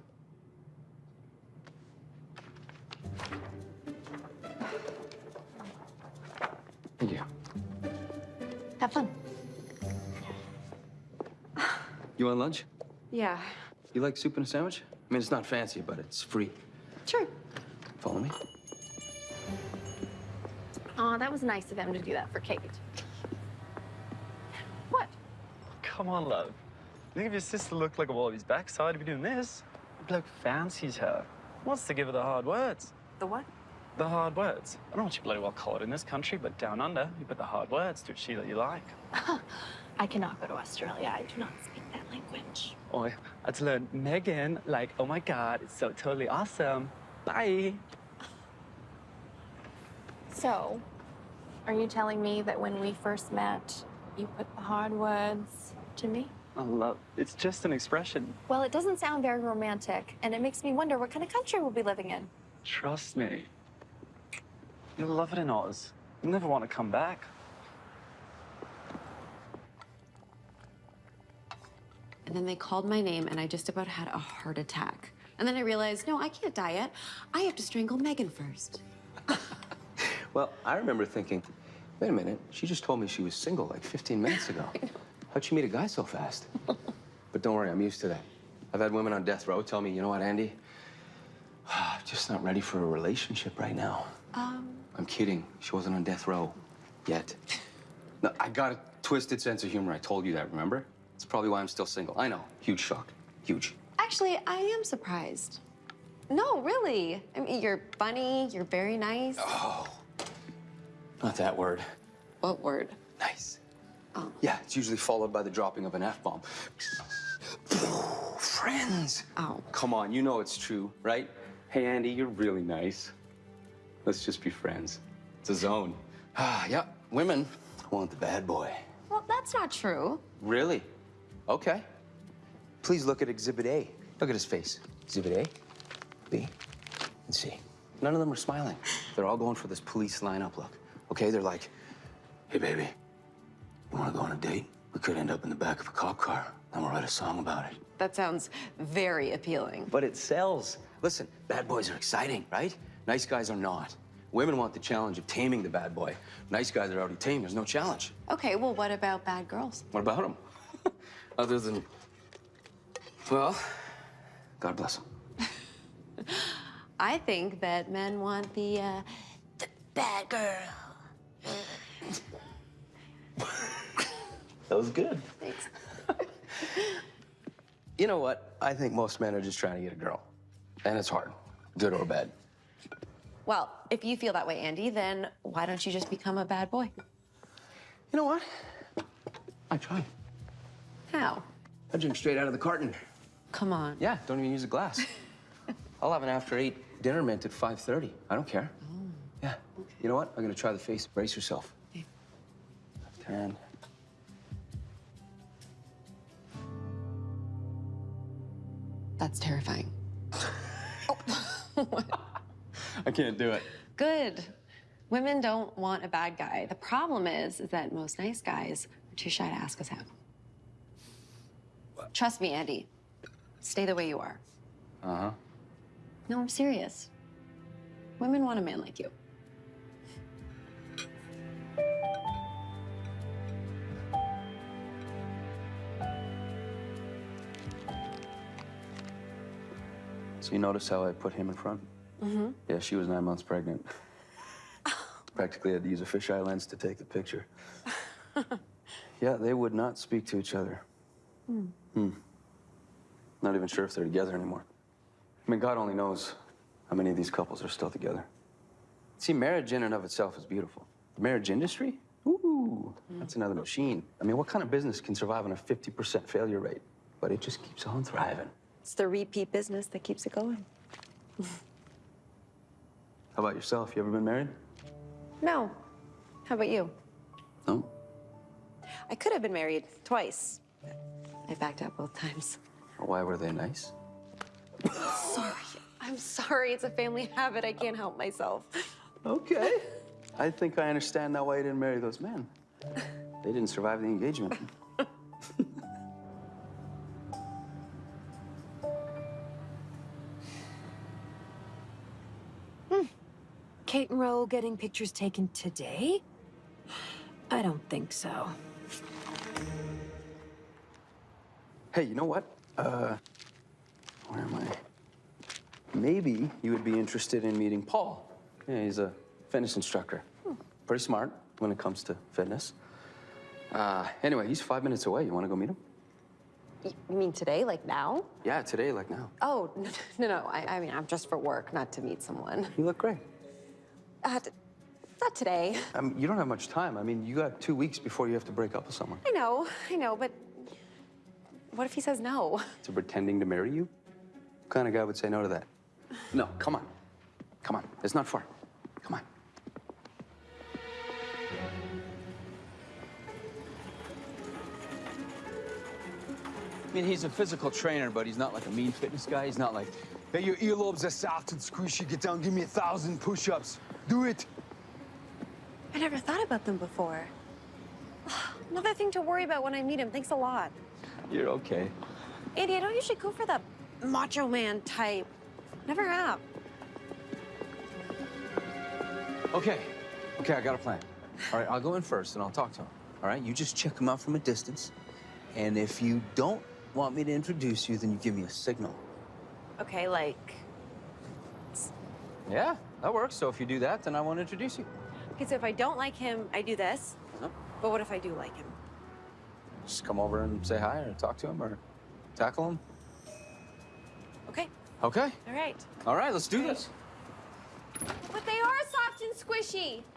You want lunch? Yeah. You like soup and a sandwich? I mean, it's not fancy, but it's free. Sure. Follow me. Aw, that was nice of him to do that for Kate. What? Come on, love. You think if your sister looked like a wallaby's backside, you'd be doing this? The bloke fancies her. Wants to give her the hard words. The what? The hard words. I don't want you bloody well collared in this country, but down under, you put the hard words to a she that you like. I cannot go to Australia. I do not speak that language. Oh, I had to learn Megan, like, oh my God, it's so totally awesome. Bye. So, are you telling me that when we first met, you put the hard words to me? I love It's just an expression. Well, it doesn't sound very romantic, and it makes me wonder what kind of country we'll be living in. Trust me. You'll love it in Oz. You'll never want to come back. And then they called my name, and I just about had a heart attack. And then I realized, no, I can't die yet. I have to strangle Megan first. Well, I remember thinking, wait a minute, she just told me she was single like 15 minutes ago. How'd she meet a guy so fast? but don't worry, I'm used to that. I've had women on death row tell me, you know what, Andy? I'm just not ready for a relationship right now. Um, I'm kidding. She wasn't on death row yet. No, I got a twisted sense of humor. I told you that, remember? It's probably why I'm still single. I know. Huge shock. Huge. actually, I am surprised. No, really. I mean, you're funny, you're very nice. Oh. Not that word. What word? Nice. Oh. Yeah, it's usually followed by the dropping of an F bomb. Friends. Oh. Come on, you know it's true, right? Hey, Andy, you're really nice. Let's just be friends. It's a zone. Ah, yeah, women want the bad boy. Well, that's not true. Really? Okay. Please look at Exhibit A. Look at his face. Exhibit A, B, and C. None of them are smiling. They're all going for this police lineup look. Okay, they're like, hey, baby, you wanna go on a date? We could end up in the back of a cop car. Then we'll write a song about it. That sounds very appealing. But it sells. Listen, bad boys are exciting, right? Nice guys are not. Women want the challenge of taming the bad boy. Nice guys are already tamed. There's no challenge. Okay, well, what about bad girls? What about them? Other than, well, God bless them. I think that men want the, uh, the bad girl. That was good. Thanks. You know what? I think most men are just trying to get a girl. And it's hard, good or bad. Well, if you feel that way, Andy, then why don't you just become a bad boy? You know what? I try. How? I drink straight out of the carton. Come on. Yeah, don't even use a glass. I'll have an after eight dinner mint at 5.30. I don't care. Oh. Yeah. You know what? I'm gonna try the face. Brace yourself. Left hand. That's terrifying. I can't do it. Good. Women don't want a bad guy. The problem is, is that most nice guys are too shy to ask us out. Trust me, Andy. Stay the way you are. Uh-huh. No, I'm serious. Women want a man like you. So you notice how I put him in front? Mm-hmm. Yeah, she was nine months pregnant. Practically had to use a fisheye lens to take the picture. yeah, they would not speak to each other. Hmm. Hmm. Not even sure if they're together anymore. I mean, God only knows how many of these couples are still together. See, marriage in and of itself is beautiful. The marriage industry? Ooh. Ooh, that's another machine. I mean, what kind of business can survive on a 50% failure rate? But it just keeps on thriving. It's the repeat business that keeps it going. How about yourself? You ever been married? No. How about you? No. I could have been married twice. I backed out both times. Why were they nice? Sorry. I'm sorry. It's a family habit. I can't help myself. Okay. I think I understand now why you didn't marry those men. They didn't survive the engagement. Hmm. Kate and Ro getting pictures taken today? I don't think so. Hey, you know what? Uh, where am I? Maybe you would be interested in meeting Paul. Yeah, he's a fitness instructor. Pretty smart when it comes to fitness. Uh, anyway, he's five minutes away. You want to go meet him? You mean today, like now? Yeah, today, like now. Oh, no, no, no. I, I mean, I'm just for work, not to meet someone. You look great. Uh, not today. Um, you don't have much time. I mean, you got two weeks before you have to break up with someone. I know, I know, but what if he says no? To pretending to marry you? What kind of guy would say no to that? No, come on. Come on. It's not far. Come on. I mean, he's a physical trainer, but he's not like a mean fitness guy. He's not like, Hey, your earlobes are soft and squishy. Get down, give me a thousand push-ups. Do it. I never thought about them before. Another thing to worry about when I meet him. Thanks a lot. You're okay. Andy, I don't usually go for the macho man type. Never have. Okay. Okay, I got a plan. All right, I'll go in first and I'll talk to him. All right, you just check him out from a distance. And if you don't want me to introduce you, then you give me a signal. Okay, like. Yeah, that works. So if you do that, then I won't introduce you. Okay, so if I don't like him, I do this. Uh-huh. But what if I do like him? Just come over and say hi or talk to him or tackle him. Okay. Okay. All right. All right, let's do this. But they are soft and squishy.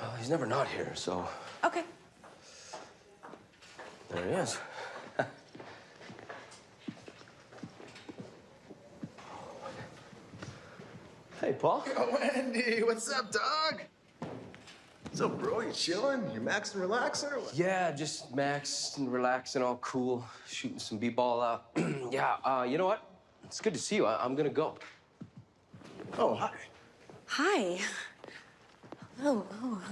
Well, he's never not here, so Okay. there he is. Hey, Paul. Yo, Andy, what's up, dog? What's up, bro? You chilling? You maxing, relaxing, or what? Yeah, just maxed and relaxing, all cool, shooting some b-ball out. yeah, uh, you know what? It's good to see you. I- I'm gonna go. Oh, hi. Hi. Oh, oh.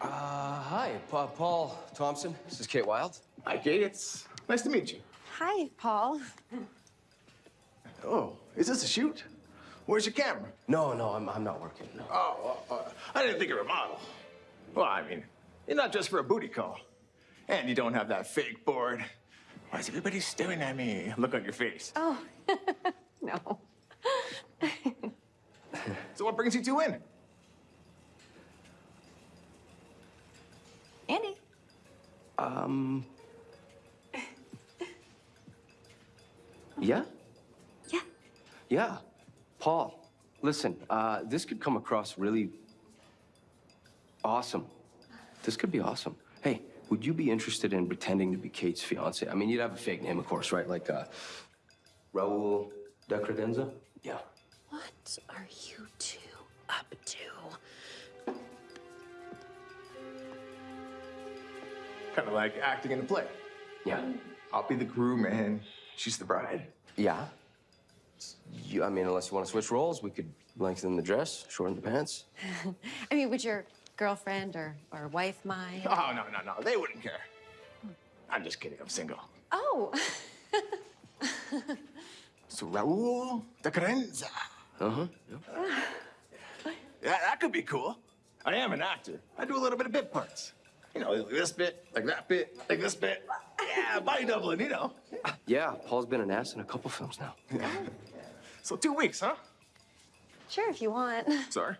Uh, hi, Pa- Paul Thompson. This is Kate Wild. Hi, Kate. It's nice to meet you. Hi, Paul. Oh, is this a shoot? Where's your camera? No, no, I'm, I'm not working. No. Oh, uh, uh, I didn't think you were a model. Well, I mean, you're not just for a booty call. And you don't have that fake board. Why is everybody staring at me? Look on your face. Oh, no. So what brings you two in? Andy. Um. Yeah? Yeah. Yeah. Paul, listen, uh, this could come across really awesome. This could be awesome. Hey, would you be interested in pretending to be Kate's fiance? I mean, you'd have a fake name, of course, right? Like uh, Raul de Credenza? Yeah. What are you two up to? Kind of like acting in a play. Yeah. I'll be the groom and she's the bride. Yeah. You, I mean, unless you want to switch roles, we could lengthen the dress, shorten the pants. I mean, would your girlfriend or, or wife mind? Oh, no, no, no. They wouldn't care. I'm just kidding. I'm single. Oh. So Raul de Credenza. Uh-huh. Yeah, that could be cool. I am an actor. I do a little bit of bit parts. You know, like this bit, like that bit, like this bit. Yeah, body doubling, you know. Yeah, Paul's been an ass in a couple films now. So two weeks, huh? Sure, if you want. Sorry.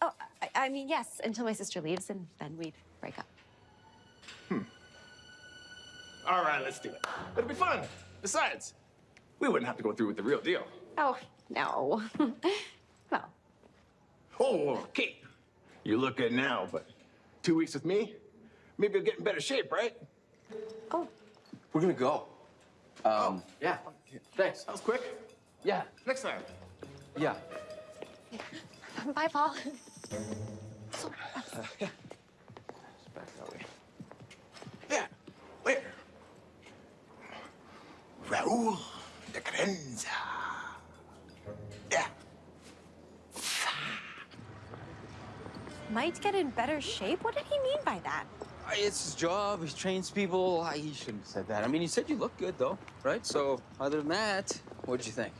Oh, I, I mean, yes, until my sister leaves, and then we'd break up. Hmm. All right, let's do it. It'll be fun. Besides, we wouldn't have to go through with the real deal. Oh, no. well, Oh, Kate, you look good now, but two weeks with me, maybe you'll get in better shape, right? Oh. We're gonna go. Um, yeah. Thanks. That was quick. Yeah. Next time. Yeah. Bye, Paul. Back that way. Yeah. Where? Raul de Cadenza. Yeah. might get in better shape? What did he mean by that? It's his job. He trains people. Uh, He shouldn't have said that. I mean, he said you look good, though, right? So, other than that, what'd you think?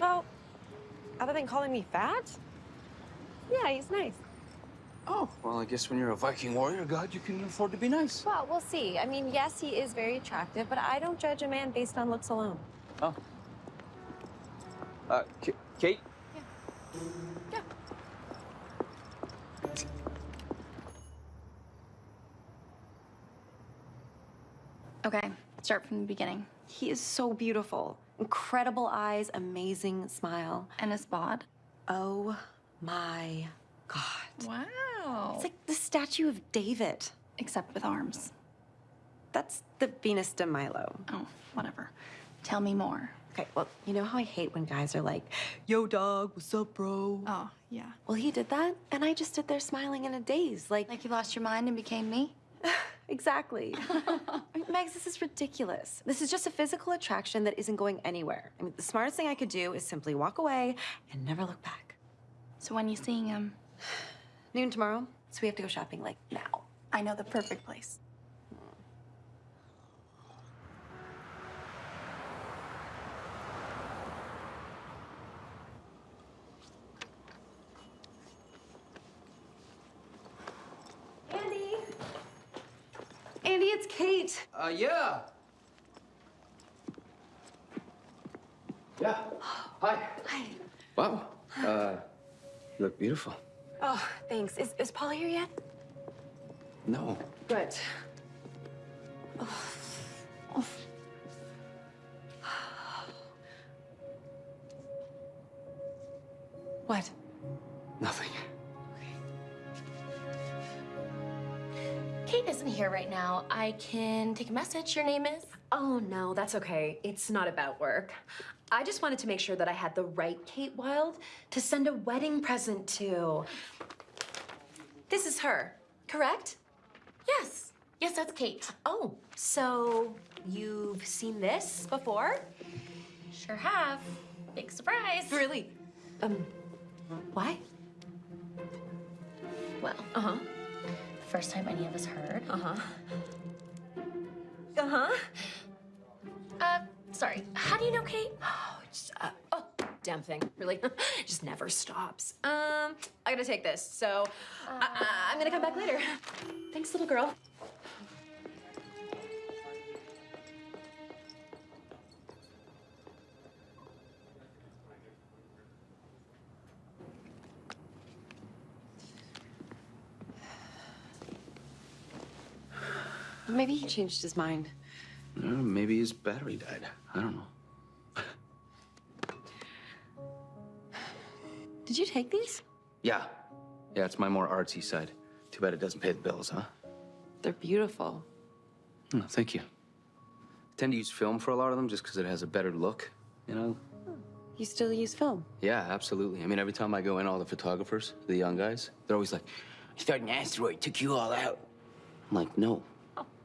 Well, other than calling me fat? Yeah, he's nice. Oh, well, I guess when you're a Viking warrior god, you can afford to be nice. Well, we'll see. I mean, yes, he is very attractive, but I don't judge a man based on looks alone. Oh. Uh, K- Kate? Okay, start from the beginning. He is so beautiful. Incredible eyes, amazing smile. And his bod. Oh my God. Wow. It's like the statue of David. Except with arms. That's the Venus de Milo. Oh, whatever. Tell me more. Okay, well, you know how I hate when guys are like, yo, dog, what's up, bro? Oh, yeah. Well, he did that, and I just stood there smiling in a daze. Like, Like you lost your mind and became me? exactly. Megs, this is ridiculous. This is just a physical attraction that isn't going anywhere. I mean, the smartest thing I could do is simply walk away and never look back. So when are you seeing him? Noon tomorrow, so we have to go shopping like now. I know the perfect place. Andy! Kate. Uh, yeah. Yeah. Hi. Hi. Wow. Uh, you look beautiful. Oh, thanks. Is, is Paula here yet? No. Good. What? Nothing. Isn't here right now. I can take a message. Your name is? Oh, no, that's okay. It's not about work. I just wanted to make sure that I had the right Kate Wild to send a wedding present to. This is her, correct? Yes. Yes, that's Kate. Oh, so you've seen this before? Sure have. Big surprise. Really? Um, why? Well, Uh-huh. First time any of us heard. Uh-huh. Uh-huh. Uh, sorry. How do you know Kate? Oh, just, uh, oh, damn thing. Really? just never stops. Um, I gotta take this, so I, I- I'm gonna come back later. Thanks, little girl. Maybe he changed his mind. Uh, maybe his battery died. I don't know. Did you take these? Yeah. Yeah, it's my more artsy side. Too bad it doesn't pay the bills, huh? They're beautiful. Oh, thank you. I tend to use film for a lot of them just because it has a better look, you know? You still use film? Yeah, absolutely. I mean, every time I go in, all the photographers, the young guys, they're always like, I thought an asteroid took you all out. I'm like, no,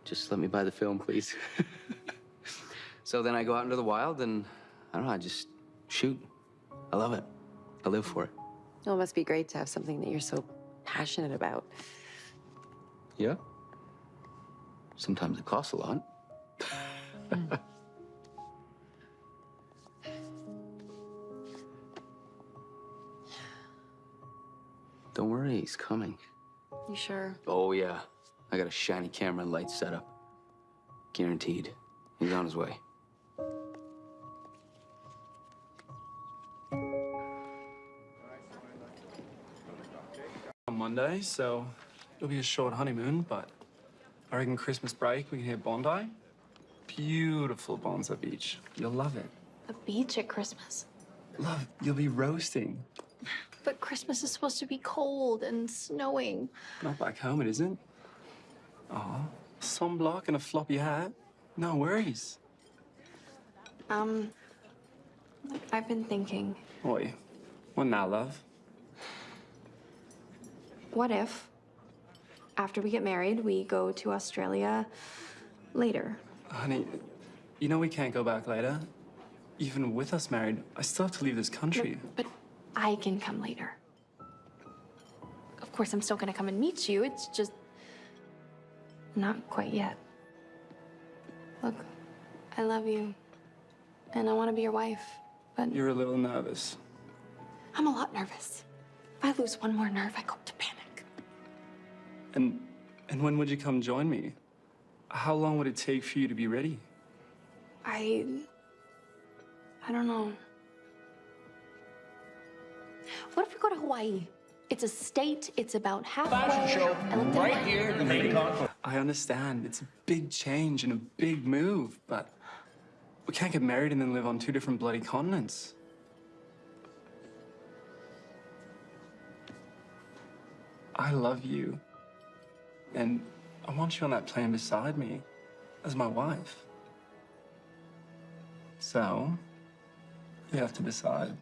just let me buy the film, please. so then I go out into the wild and I don't know, I just shoot. I love it. I live for it. Well, it must be great to have something that you're so passionate about. Yeah. Sometimes it costs a lot. Don't worry, he's coming. You sure? Oh, yeah. I got a shiny camera and lights set up. Guaranteed. He's on his way. on Monday, so it'll be a short honeymoon, but I reckon Christmas break we can hit Bondi. beautiful Bonza Beach. You'll love it. A beach at Christmas. Love, you'll be roasting. But Christmas is supposed to be cold and snowing. Not back home, it isn't. Aw, sunblock and a floppy hat. No worries. Um, I've been thinking, Oi, what now, love? what if, after we get married, we go to Australia later? Honey, you know we can't go back later. Even with us married, I still have to leave this country. But I can come later. Of course, I'm still gonna come and meet you. It's just not quite yet. Look, I love you, and I want to be your wife, but You're a little nervous. I'm a lot nervous. If I lose one more nerve, I go to panic. And and when would you come join me? How long would it take for you to be ready? I. I don't know. What if we go to Hawaii? It's a state, it's about halfway. Fashion show I looked at right here in the main concourse. I understand. It's a big change and a big move, but we can't get married and then live on two different bloody continents. I love you. And I want you on that plane beside me as my wife. So, you have to decide.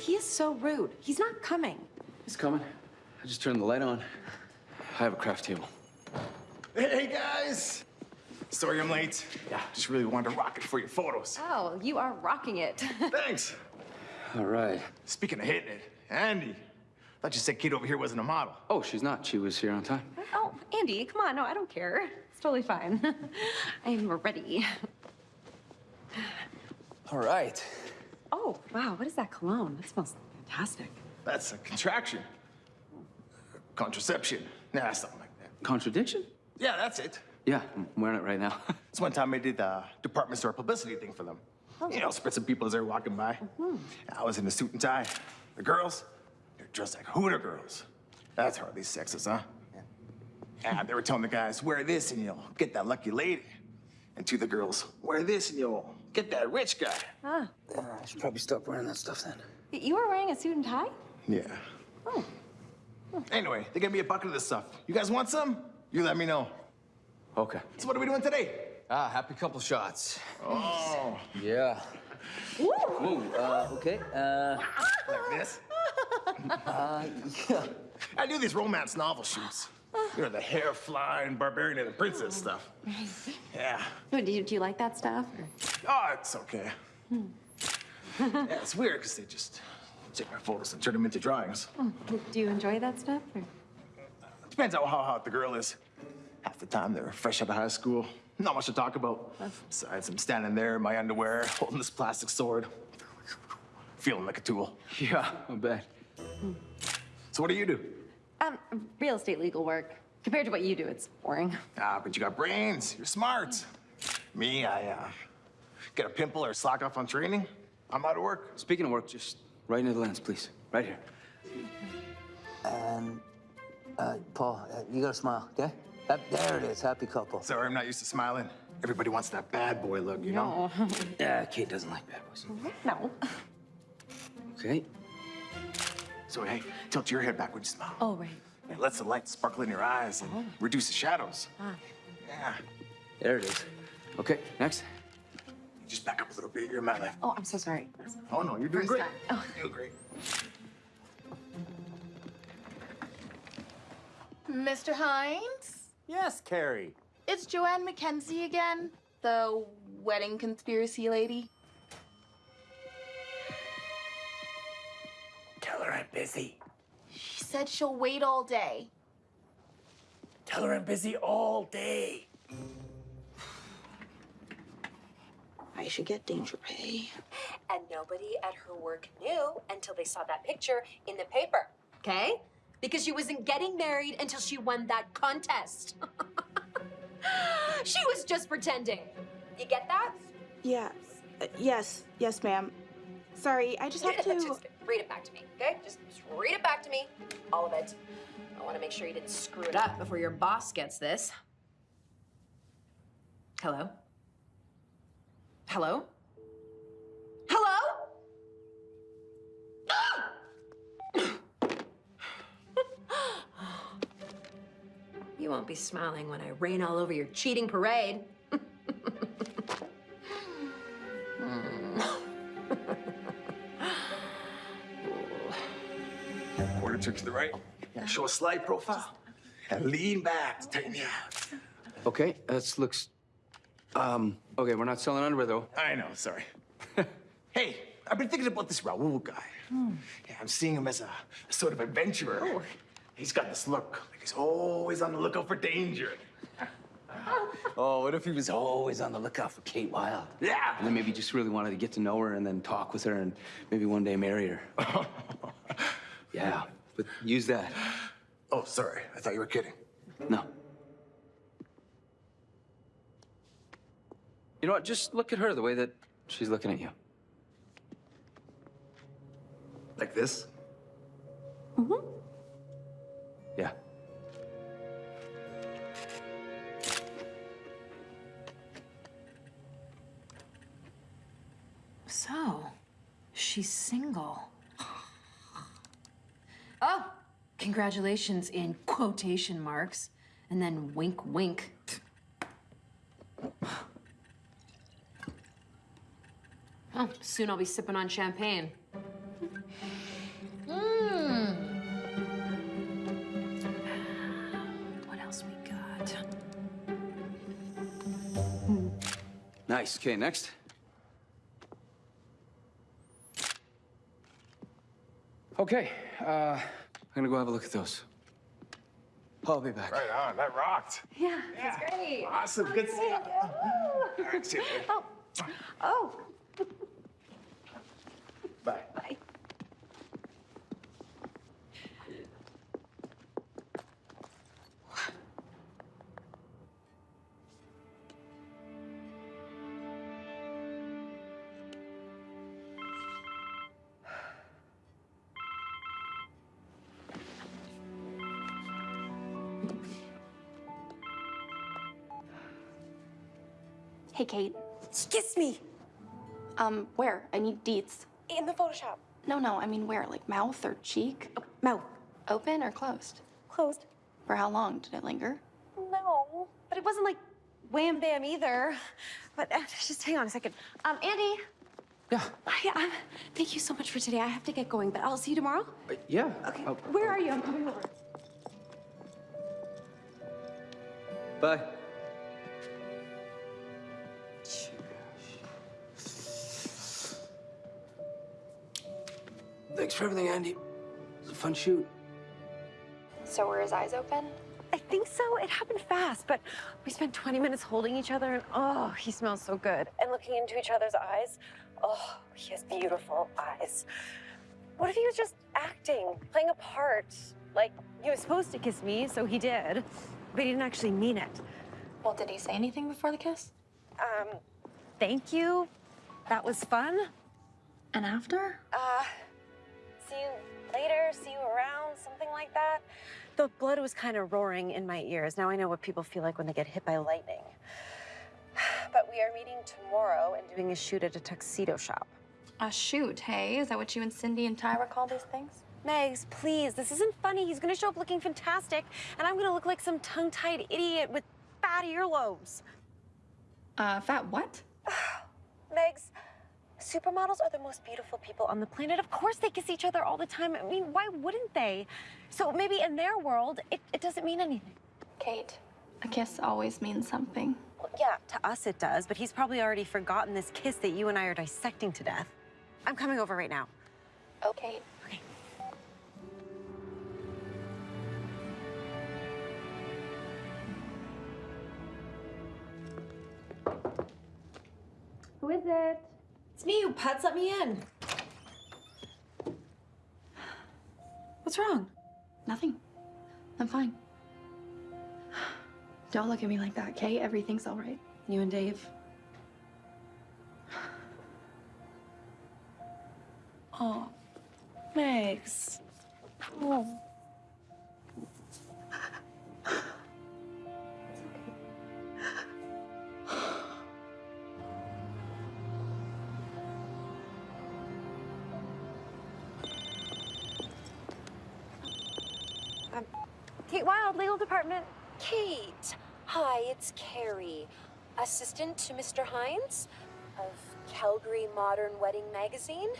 He is so rude. He's not coming. He's coming. I just turned the light on. I have a craft table. Hey, guys! Sorry I'm late. Yeah, just really wanted to rock it for your photos. Oh, you are rocking it. Thanks. All right. Speaking of hitting it, Andy, thought you said Kate over here wasn't a model. Oh, she's not. She was here on time. oh, Andy, come on. No, I don't care. It's totally fine. I'm ready. All right. Oh, wow. What is that cologne? That smells fantastic. That's a contraction. Contraception. Nah, something like that. Contradiction? Yeah, that's it. Yeah, I'm wearing it right now. It's one time I did the department store publicity thing for them. Oh. You know, spritzing people as they're walking by. Mm-hmm. I was in a suit and tie. The girls, they're dressed like Hooter girls. That's hardly sexist, huh? And they were telling the guys, wear this and you'll get that lucky lady. And to the girls, wear this and you'll get that rich guy. Ah, I should probably stop wearing that stuff then. you were wearing a suit and tie? Yeah. Oh. Anyway, they gave me a bucket of this stuff. You guys want some? You let me know. Okay. So what are we doing today? Ah, happy couple shots. Oh. Yeah. Whoa, uh, okay. Uh, Like this? uh, yeah. I do these romance novel shoots. You know, the hair flying barbarian and the princess oh. stuff. Yeah. Oh, do, you, do you like that stuff? Oh, it's okay. Hmm. yeah, it's weird because they just take my photos and turn them into drawings. Oh, do you enjoy that stuff? or- Depends on how hot the girl is. Half the time they're fresh out of high school. Not much to talk about. Oh. Besides, I'm standing there in my underwear, holding this plastic sword. Feeling like a tool. Yeah, I bet. So what do you do? Um, real estate legal work. Compared to what you do, it's boring. Ah, but you got brains. You're smart. Me, I uh, get a pimple or slack off on training. I'm out of work. Speaking of work, just right into the lens, please. Right here. And, uh, Paul, uh, you gotta smile, okay? That, there it is, happy couple. Sorry, I'm not used to smiling. Everybody wants that bad boy look, you know? Yeah, Kate doesn't like bad boys. No. Okay. So, hey, tilt your head back when you smile. Oh, right. It lets the light sparkle in your eyes and reduce the shadows. Ah. Yeah. There it is. Okay, next. Just back up a little bit. You're in my life. Oh, I'm so sorry. Oh, no, you're doing First great. time. Oh. You're doing great. Mr. Hines? Yes, Carrie. It's Joanne McKenzie again, the wedding conspiracy lady. Busy. She said she'll wait all day. Tell her I'm busy all day. I should get danger pay. And nobody at her work knew until they saw that picture in the paper, okay? Because she wasn't getting married until she won that contest. she was just pretending. You get that? Yes. Uh, yes. Yes, ma'am. Sorry, I just have to. Read it back to me, okay? Just, just read it back to me, all of it. I want to make sure you didn't screw it up before your boss gets this. Hello? Hello? Hello? you won't be smiling when I rain all over your cheating parade. Turn to the right. Show a slight profile. And lean back to tighten you out. Okay, that looks. Um. Okay, we're not selling underwear though. I know, sorry. hey, I've been thinking about this Raul guy. Yeah, I'm seeing him as a, a sort of adventurer. Oh. He's got this look, like he's always on the lookout for danger. Oh, what if he was always on the lookout for Kate Wild? Yeah. And then maybe just really wanted to get to know her and then talk with her and maybe one day marry her. yeah, but use that. Oh, sorry. I thought you were kidding. No. You know what? Just look at her the way that she's looking at you. Like this? Mm-hmm. Yeah. So, she's single. Oh, congratulations in quotation marks. And then wink, wink. Oh, soon I'll be sipping on champagne. Mmm. What else we got? Nice. Okay, next. Okay, uh, I'm gonna go have a look at those. I'll be back. Right on. That rocked. Yeah, it's great. Awesome. Good stuff. All right, see you later. Oh. Oh. Hey, Kate. Kiss me. Um, where? I need deets. In the Photoshop. No, no, I mean where? Like mouth or cheek? mouth. Open or closed? Closed. For how long? Did it linger? No, but it wasn't like wham bam either. But uh, just hang on a second. Um, Andy. Yeah. Hi, um, thank you so much for today. I have to get going, but I'll see you tomorrow. Uh, yeah. Okay. Oh, Where are you? I'm coming over. bye. For everything, Andy. It was a fun shoot. So were his eyes open? I think so. It happened fast, but we spent 20 minutes holding each other, and oh, he smells so good. And looking into each other's eyes, oh, he has beautiful eyes. What if he was just acting, playing a part? Like, he was supposed to kiss me, so he did, but he didn't actually mean it. Well, did he say anything before the kiss? Um, thank you. That was fun. And after? Uh, see you later, see you around, something like that. The blood was kind of roaring in my ears. Now I know what people feel like when they get hit by lightning. But we are meeting tomorrow and doing a shoot at a tuxedo shop. A shoot, hey? Is that what you and Cindy and Tyra call these things? Megs, please, this isn't funny. He's gonna show up looking fantastic, and I'm gonna look like some tongue-tied idiot with fat earlobes. Uh, fat what? Megs, supermodels are the most beautiful people on the planet. Of course they kiss each other all the time. I mean, why wouldn't they? So maybe in their world, it, it doesn't mean anything. Kate, a kiss always means something. Well, yeah, to us it does, but he's probably already forgotten this kiss that you and I are dissecting to death. I'm coming over right now. Okay. Okay. Who is it? It's me, you putz. Let me in. What's wrong? Nothing. I'm fine. Don't look at me like that, Kay. Everything's all right. You and Dave. Oh, Megs. Oh. Department. Kate, hi, it's Carrie, assistant to Mr. Hines of Calgary Modern Wedding Magazine.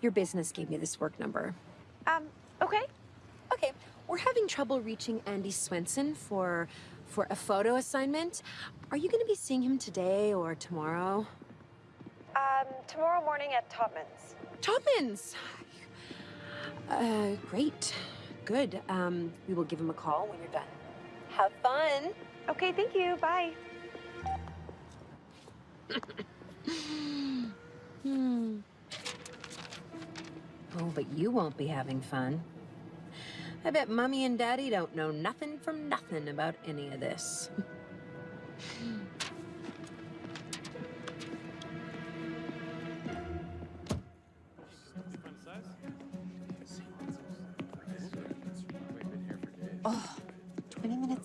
Your business gave me this work number. Um, okay. Okay, we're having trouble reaching Andy Swenson for for a photo assignment. Are you going to be seeing him today or tomorrow? Um, tomorrow morning at Topman's. Topman's. Uh, great. Good. Um, we will give him a call when you're done. Have fun. Okay, thank you. Bye. Hmm. Oh, but you won't be having fun. I bet Mummy and Daddy don't know nothing from nothing about any of this.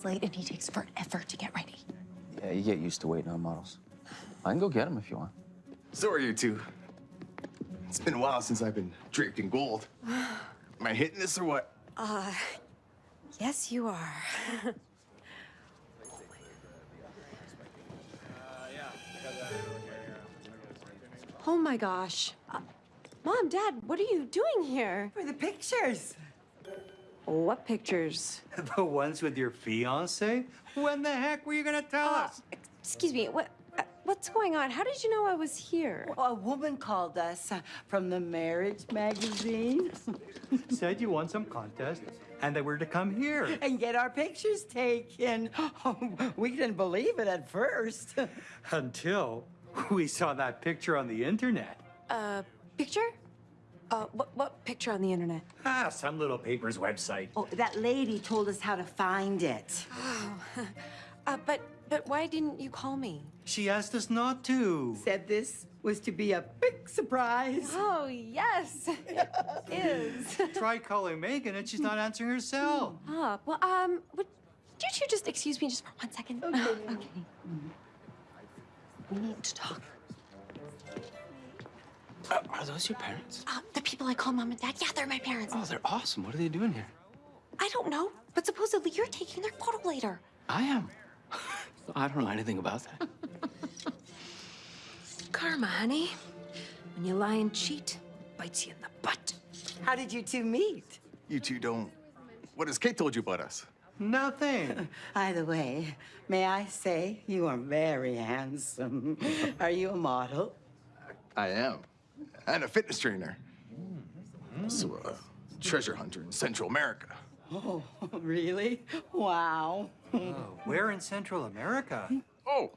20 minutes late and he takes forever to get ready. Yeah, you get used to waiting on models. I can go get them if you want. So are you two. It's been a while since I've been draped in gold. Am I hitting this or what? Uh, yes, you are. oh my gosh. Uh, Mom, Dad, what are you doing here? For the pictures. What pictures? The ones with your fiance? When the heck were you gonna tell us? Excuse me, what? Uh, what's going on? How did you know I was here? Well, a woman called us uh, from the marriage magazine. Said you won some contest and that we're to come here. and get our pictures taken. we didn't believe it at first. Until we saw that picture on the internet. Uh, picture? Uh, what, what picture on the internet? Ah, some little paper's website. Oh, that lady told us how to find it. Oh, uh, but but why didn't you call me? She asked us not to. Said this was to be a big surprise. Oh yes, it is. Try calling Megan and she's not answering her cell. Ah, well, um, would did you just excuse me just for one second? Okay. okay. We need to talk. Uh, are those your parents? Uh, the people I call mom and dad. Yeah, they're my parents. Oh, they're awesome. What are they doing here? I don't know, but supposedly you're taking their photo later. I am. I don't know anything about that. Karma, honey. When you lie and cheat, bites you in the butt. How did you two meet? You two don't. What has Kate told you about us? Nothing. Either way, may I say you are very handsome. Are you a model? I am. And a fitness trainer. So, a treasure hunter in Central America. Oh, really? Wow. Where in Central America? Oh,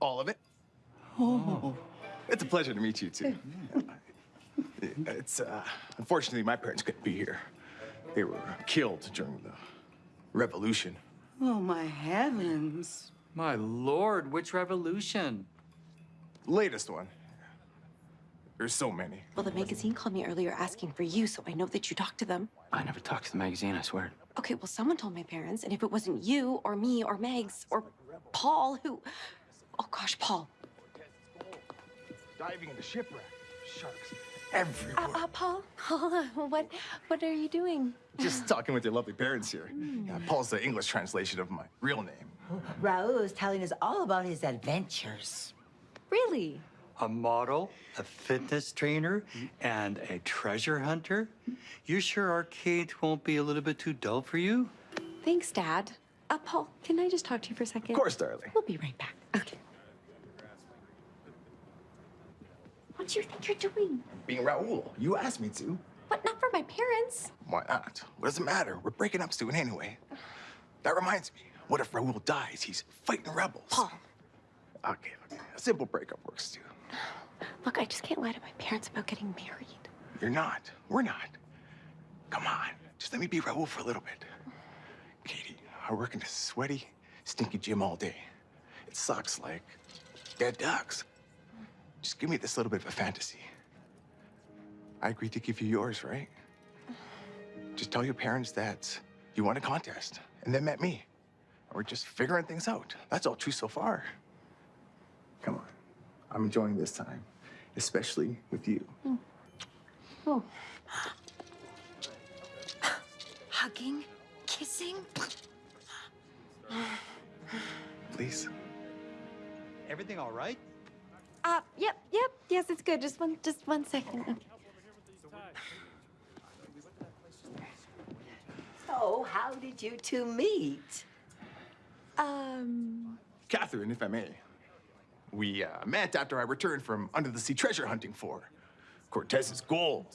all of it. Oh. It's a pleasure to meet you too. It's uh, unfortunately my parents couldn't be here. They were killed during the revolution. Oh, my heavens. My lord, which revolution? Latest one. There's so many. Well, the magazine called me earlier asking for you, so I know that you talked to them. I never talked to the magazine, I swear. Okay, well, someone told my parents, and if it wasn't you or me or Megs or Paul, who. Oh gosh, Paul. Diving into shipwreck. Sharks everywhere. Uh, uh, Paul, Paul, uh, what, what are you doing? Just talking with your lovely parents here. Yeah, Paul's the English translation of my real name. Raul is telling us all about his adventures. Really? A model, a fitness trainer, and a treasure hunter? You sure our arcade won't be a little bit too dull for you? Thanks, Dad. Uh, Paul, can I just talk to you for a second? Of course, darling. We'll be right back. Okay. What do you think you're doing? Being Raul, you asked me to. But not for my parents. Why not? What does it matter? We're breaking up soon anyway. That reminds me. What if Raul dies? He's fighting the rebels. Paul. Okay, okay. A simple breakup works too. Look, I just can't lie to my parents about getting married. You're not. We're not. Come on. Just let me be Raul for a little bit. Katie, I work in a sweaty, stinky gym all day. It sucks like dead ducks. Just give me this little bit of a fantasy. I agreed to give you yours, right? Just tell your parents that you won a contest and then met me. We're just figuring things out. That's all true so far. Come on. I'm enjoying this time, especially with you. Oh. Hugging, kissing. Please. Everything all right? Uh, yep, yep. Yes, it's good. Just one, just one second. Okay. So, how did you two meet? Um, Catherine, if I may. We uh, met after I returned from under the sea treasure hunting for Cortez's gold.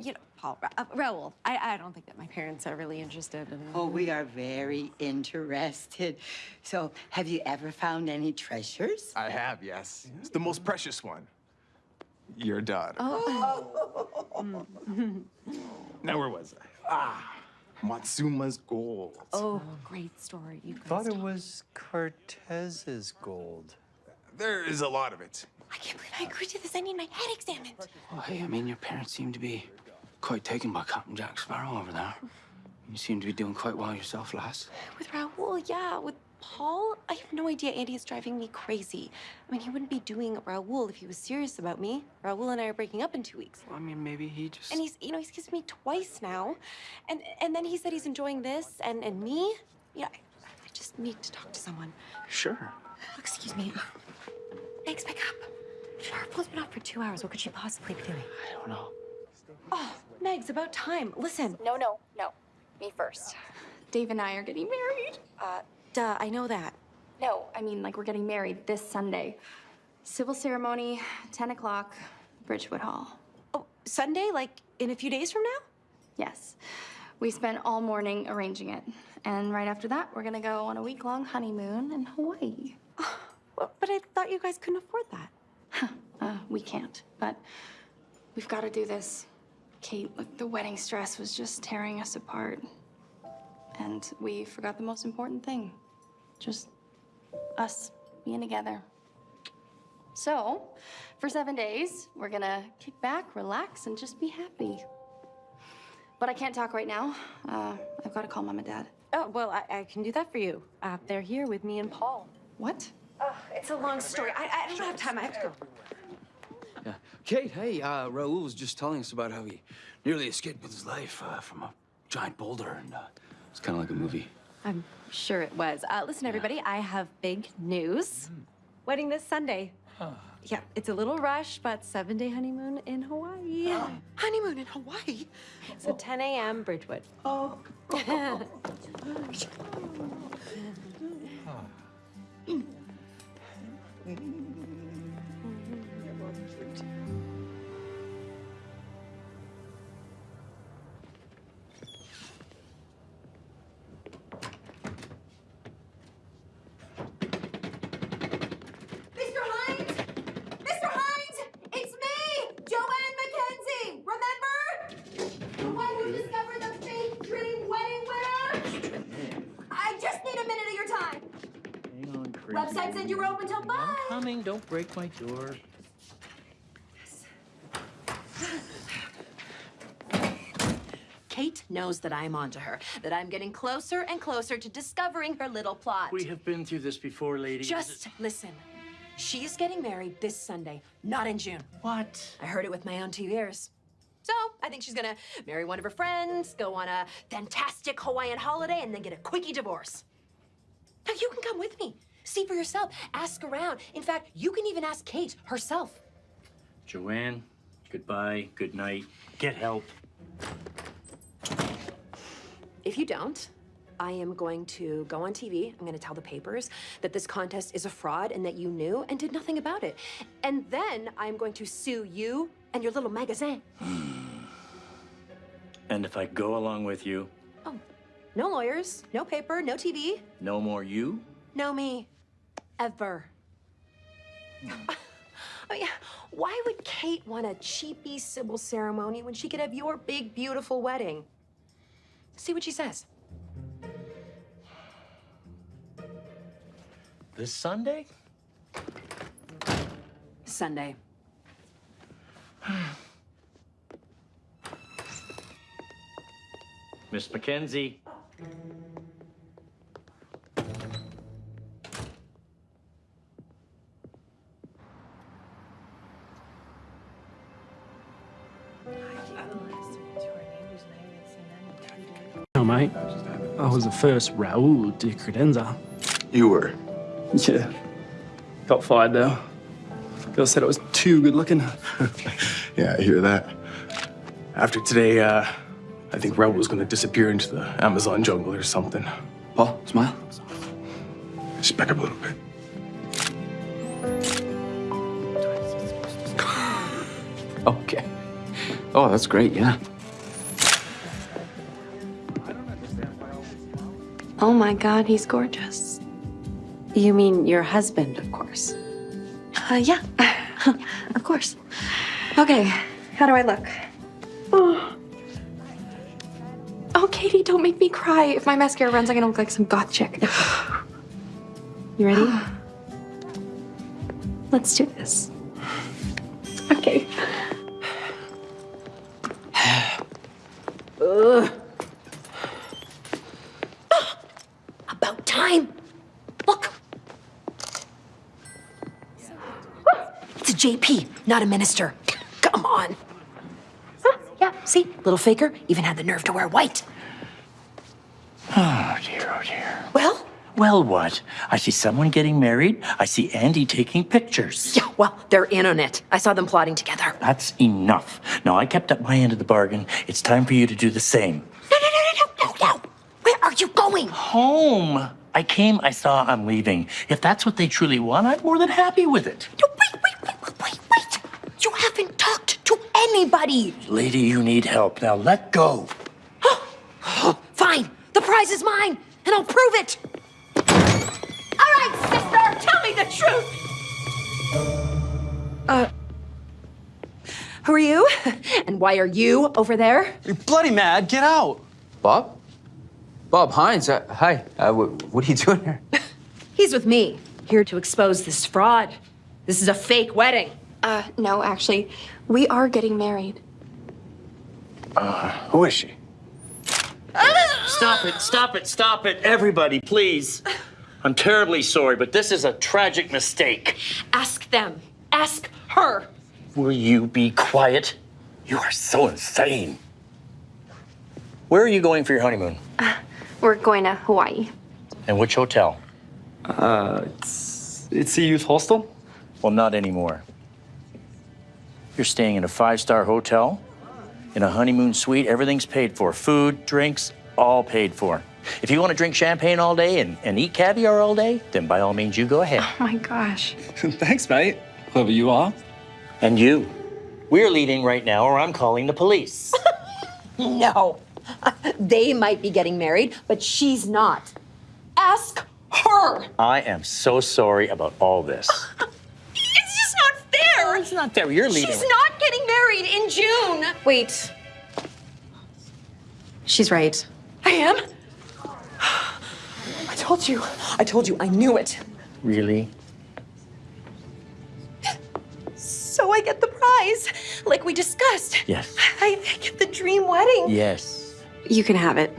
you know, Paul, Ra- uh, Raul, I, I don't think that my parents are really interested in. Oh, we are very interested. So, have you ever found any treasures? I have, yes. It's the most precious one. Your daughter. Oh. Now, where was I? Ah, Matsuma's gold. oh, great story. You guys. Thought it was Cortez's gold. There is a lot of it. I can't believe I agreed to this. I need my head examined. Well, hey, I mean, your parents seem to be quite taken by Captain Jack Sparrow over there. You seem to be doing quite well yourself, lass. With Raul, yeah. With Paul, I have no idea. Andy is driving me crazy. I mean, he wouldn't be doing Raul if he was serious about me. Raul and I are breaking up in two weeks. I mean, maybe he just. And he's, you know, he's kissed me twice now. And and then he said he's enjoying this and, and me. Yeah, I, I just need to talk to someone. Sure. Oh, excuse me. Thanks, pick up. Our pool's been off for two hours. What could she possibly be doing? I don't know. Oh, Megs, about time. Listen. No, no, no. Me first. Dave and I are getting married. Uh, duh, I know that. No, I mean, like, we're getting married this Sunday. Civil ceremony, 10 o'clock, Bridgewood Hall. Oh, Sunday? Like in a few days from now? Yes. We spent all morning arranging it. And right after that, we're gonna go on a week long honeymoon in Hawaii. Well, but I thought you guys couldn't afford that. Uh, we can't, but we've got to do this. Kate, look, the wedding stress was just tearing us apart. And we forgot the most important thing just us being together. So, for seven days, we're gonna kick back, relax, and just be happy. But I can't talk right now. Uh, I've got to call mom and dad. Oh, well, I, I can do that for you. Uh, they're here with me and Paul. What? Oh, it's a long story. I, I don't have time. I have to go. Yeah. Kate, hey, uh, Raul was just telling us about how he nearly escaped with his life uh, from a giant boulder, and uh, it's kind of like a movie. I'm sure it was. Uh, listen, everybody, I have big news. Wedding this Sunday. Yeah, it's a little rush, but seven day honeymoon in Hawaii. Honeymoon in Hawaii? So 10 a.m. Bridgewood. Oh. Mr. Mm-hmm. Don't break my door. Kate knows that I'm onto her, that I'm getting closer and closer to discovering her little plot. We have been through this before, lady. Just listen. She's getting married this Sunday, not in June. What? I heard it with my own two ears. So I think she's gonna marry one of her friends, go on a fantastic Hawaiian holiday, and then get a quickie divorce. Now you can come with me. See for yourself. Ask around. In fact, you can even ask Kate herself. Joanne, goodbye, good night. Get help. If you don't, I am going to go on TV. I'm going to tell the papers that this contest is a fraud and that you knew and did nothing about it. And then I'm going to sue you and your little magazine. And if I go along with you, Oh, No lawyers, no paper, no TV, no more you? no me ever. Oh, I mean, why would Kate want a cheapy civil ceremony when she could have your big, beautiful wedding? See what she says. This Sunday? Sunday. Miss McKenzie. No. I was the first Raul de Credenza. You were? Yeah. Got fired though. Girl said I was too good looking. Yeah, I hear that. After today, uh, I think Raul was gonna disappear into the Amazon jungle or something. Paul, smile. Just back up a little bit. Okay. Oh, that's great, yeah. Oh my God, he's gorgeous. You mean your husband, of course. Uh, yeah, of course. Okay, how do I look? Oh. oh, Katie, don't make me cry. If my mascara runs, I'm gonna look like some goth chick. You ready? Let's do this. Not a minister. Come on. Huh, Yeah, see? Little faker even had the nerve to wear white. Oh dear, oh dear. Well? Well, what? I see someone getting married. I see Andy taking pictures. Yeah, well, they're in on it. I saw them plotting together. That's enough. Now, I kept up my end of the bargain. It's time for you to do the same. No, no, no, no, no, no, no. Where are you going? Home. I came, I saw, I'm leaving. If that's what they truly want, I'm more than happy with it. You anybody. Lady, you need help. Now let go. Fine, the prize is mine, and I'll prove it. All right, sister, tell me the truth. Uh, who are you? And why are you over there? You're bloody mad. Get out. Bob? Bob Hines. Uh, hi. Uh, wh- what are you doing here? He's with me, here to expose this fraud. This is a fake wedding. Uh, no, actually, we are getting married. Uh, who is she? Stop it, stop it, stop it. Everybody, please. I'm terribly sorry, but this is a tragic mistake. Ask them. Ask her. Will you be quiet? You are so insane. Where are you going for your honeymoon? We're going to Hawaii. And which hotel? Uh, it's, it's a youth hostel. Well, not anymore. You're staying in a five star hotel, in a honeymoon suite. Everything's paid for food, drinks, all paid for. If you want to drink champagne all day and, and eat caviar all day, then by all means, you go ahead. Oh my gosh. Thanks, mate. Whoever you are. And you. We're leaving right now, or I'm calling the police. No. They might be getting married, but she's not. Ask her. I am so sorry about all this. It's just not fair. It's not fair. You're leaving. She's not getting married in June. Wait. She's right. I am? I told you. I told you. I knew it. Really? So I get the prize, like we discussed. Yes. I get the dream wedding. Yes. You can have it.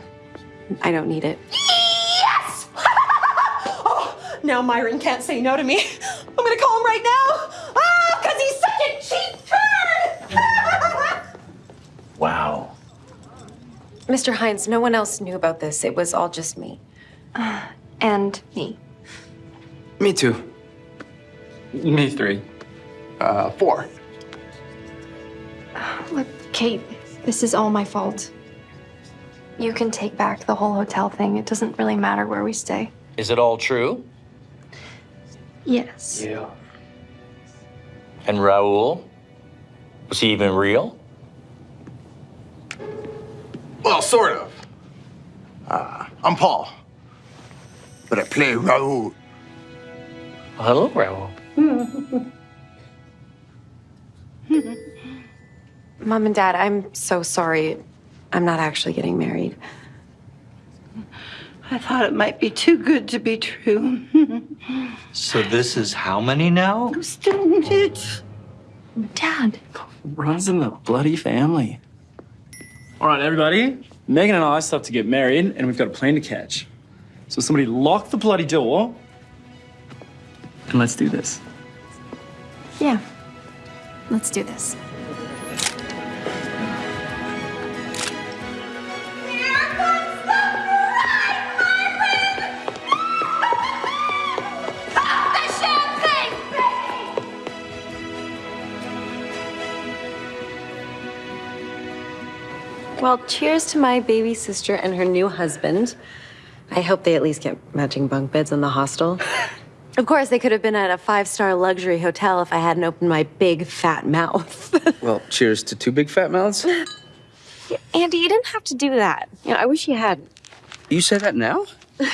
I don't need it. Yes! oh, now Myron can't say no to me. I'm gonna call him right now. Ah, because he's such a cheap turd! Wow. Mr. Hines, no one else knew about this. It was all just me. and me. Me too. Me three. Uh, four. Look, Kate, this is all my fault. You can take back the whole hotel thing. It doesn't really matter where we stay. Is it all true? Yes. Yeah. And Raul? Was he even real? Well, sort of. Uh, I'm Paul, but I play Raul. Hello, Raul. Mom and Dad, I'm so sorry. I'm not actually getting married. I thought it might be too good to be true. So this is how many now? Isn't it? Dad. Runs in the bloody family. All right, everybody. Megan and I have to get married, and we've got a plane to catch. So somebody lock the bloody door, and let's do this. Yeah. Let's do this. Well, cheers to my baby sister and her new husband. I hope they at least get matching bunk beds in the hostel. Of course, they could have been at a five star luxury hotel if I hadn't opened my big fat mouth. Well, cheers to two big fat mouths. Andy, you didn't have to do that. You know, I wish you hadn't. You say that now?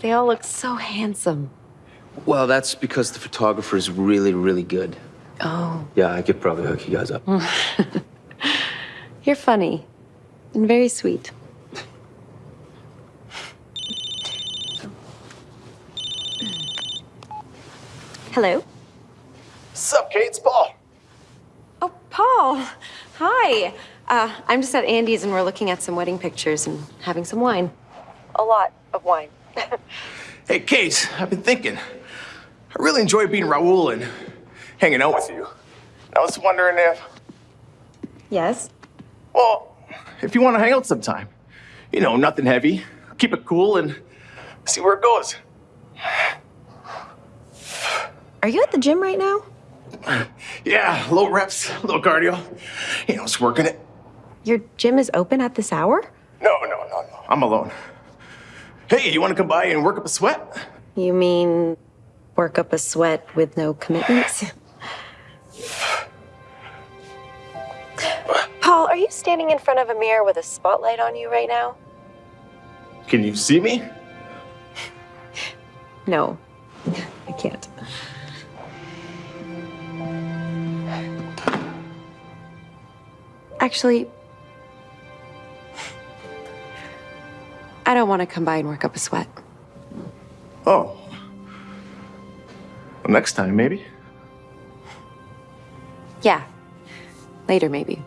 They all look so handsome. Well, that's because the photographer is really, really good. Oh. Yeah, I could probably hook you guys up. You're funny and very sweet. Hello? Sup, Kate? It's Paul. Oh, Paul. Hi. Uh, I'm just at Andy's and we're looking at some wedding pictures and having some wine. A lot of wine. Hey, Kate, I've been thinking. I really enjoy being Raul and hanging out with you. I was wondering if, Yes? well, if you want to hang out sometime. You know, nothing heavy. Keep it cool and see where it goes. Are you at the gym right now? Yeah, low reps, little cardio. You know, it's working it. Your gym is open at this hour? No, no, no, no. I'm alone. Hey, you want to come by and work up a sweat? You mean work up a sweat with no commitments? Paul, are you standing in front of a mirror with a spotlight on you right now? Can you see me? No, I can't. Actually, I don't want to come by and work up a sweat. Oh. Well, next time, maybe. Yeah, later maybe.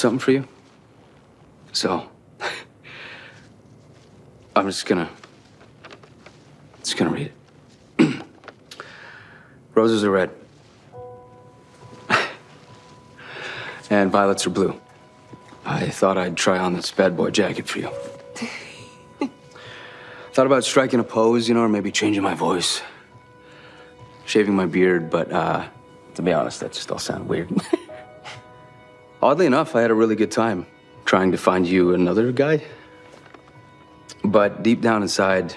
Something for you. So, I'm just gonna, just gonna read it. Roses are red. and violets are blue. I thought I'd try on this bad boy jacket for you. thought about striking a pose, you know, or maybe changing my voice. Shaving my beard, but, uh, to be honest, that just all sounded weird. Oddly enough, I had a really good time trying to find you another guy. But deep down inside,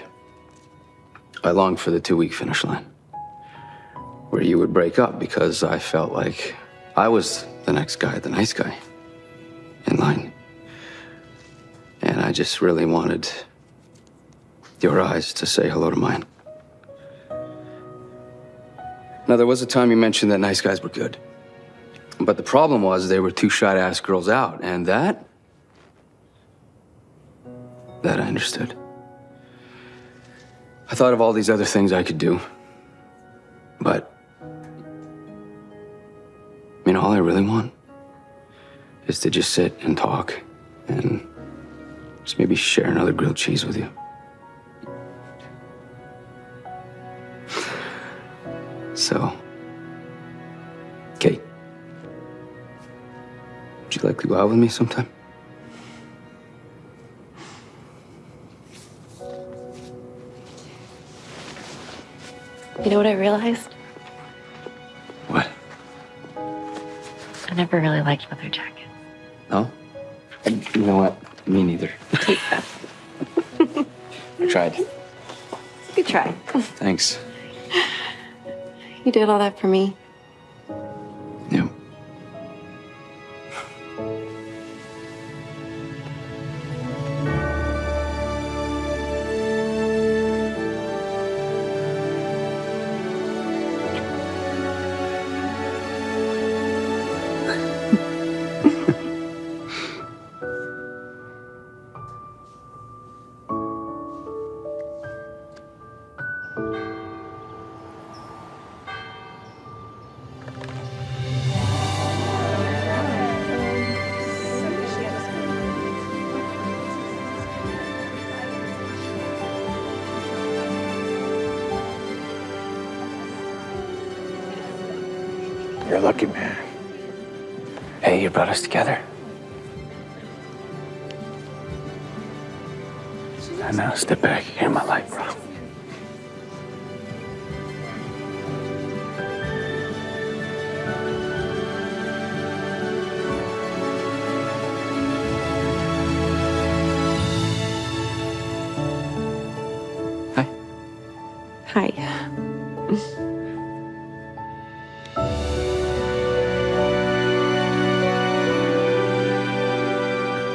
I longed for the two week finish line where you would break up because I felt like I was the next guy, the nice guy in line. And I just really wanted your eyes to say hello to mine. Now, there was a time you mentioned that nice guys were good. But the problem was they were too shy to ask girls out, and that. that I understood. I thought of all these other things I could do. But. I mean, all I really want is to just sit and talk and just maybe share another grilled cheese with you. So, would you like to go out with me sometime? You know what I realized? What? I never really liked leather jackets. No? You know what? Me neither. I tried. Good try. Thanks. You did all that for me. Together.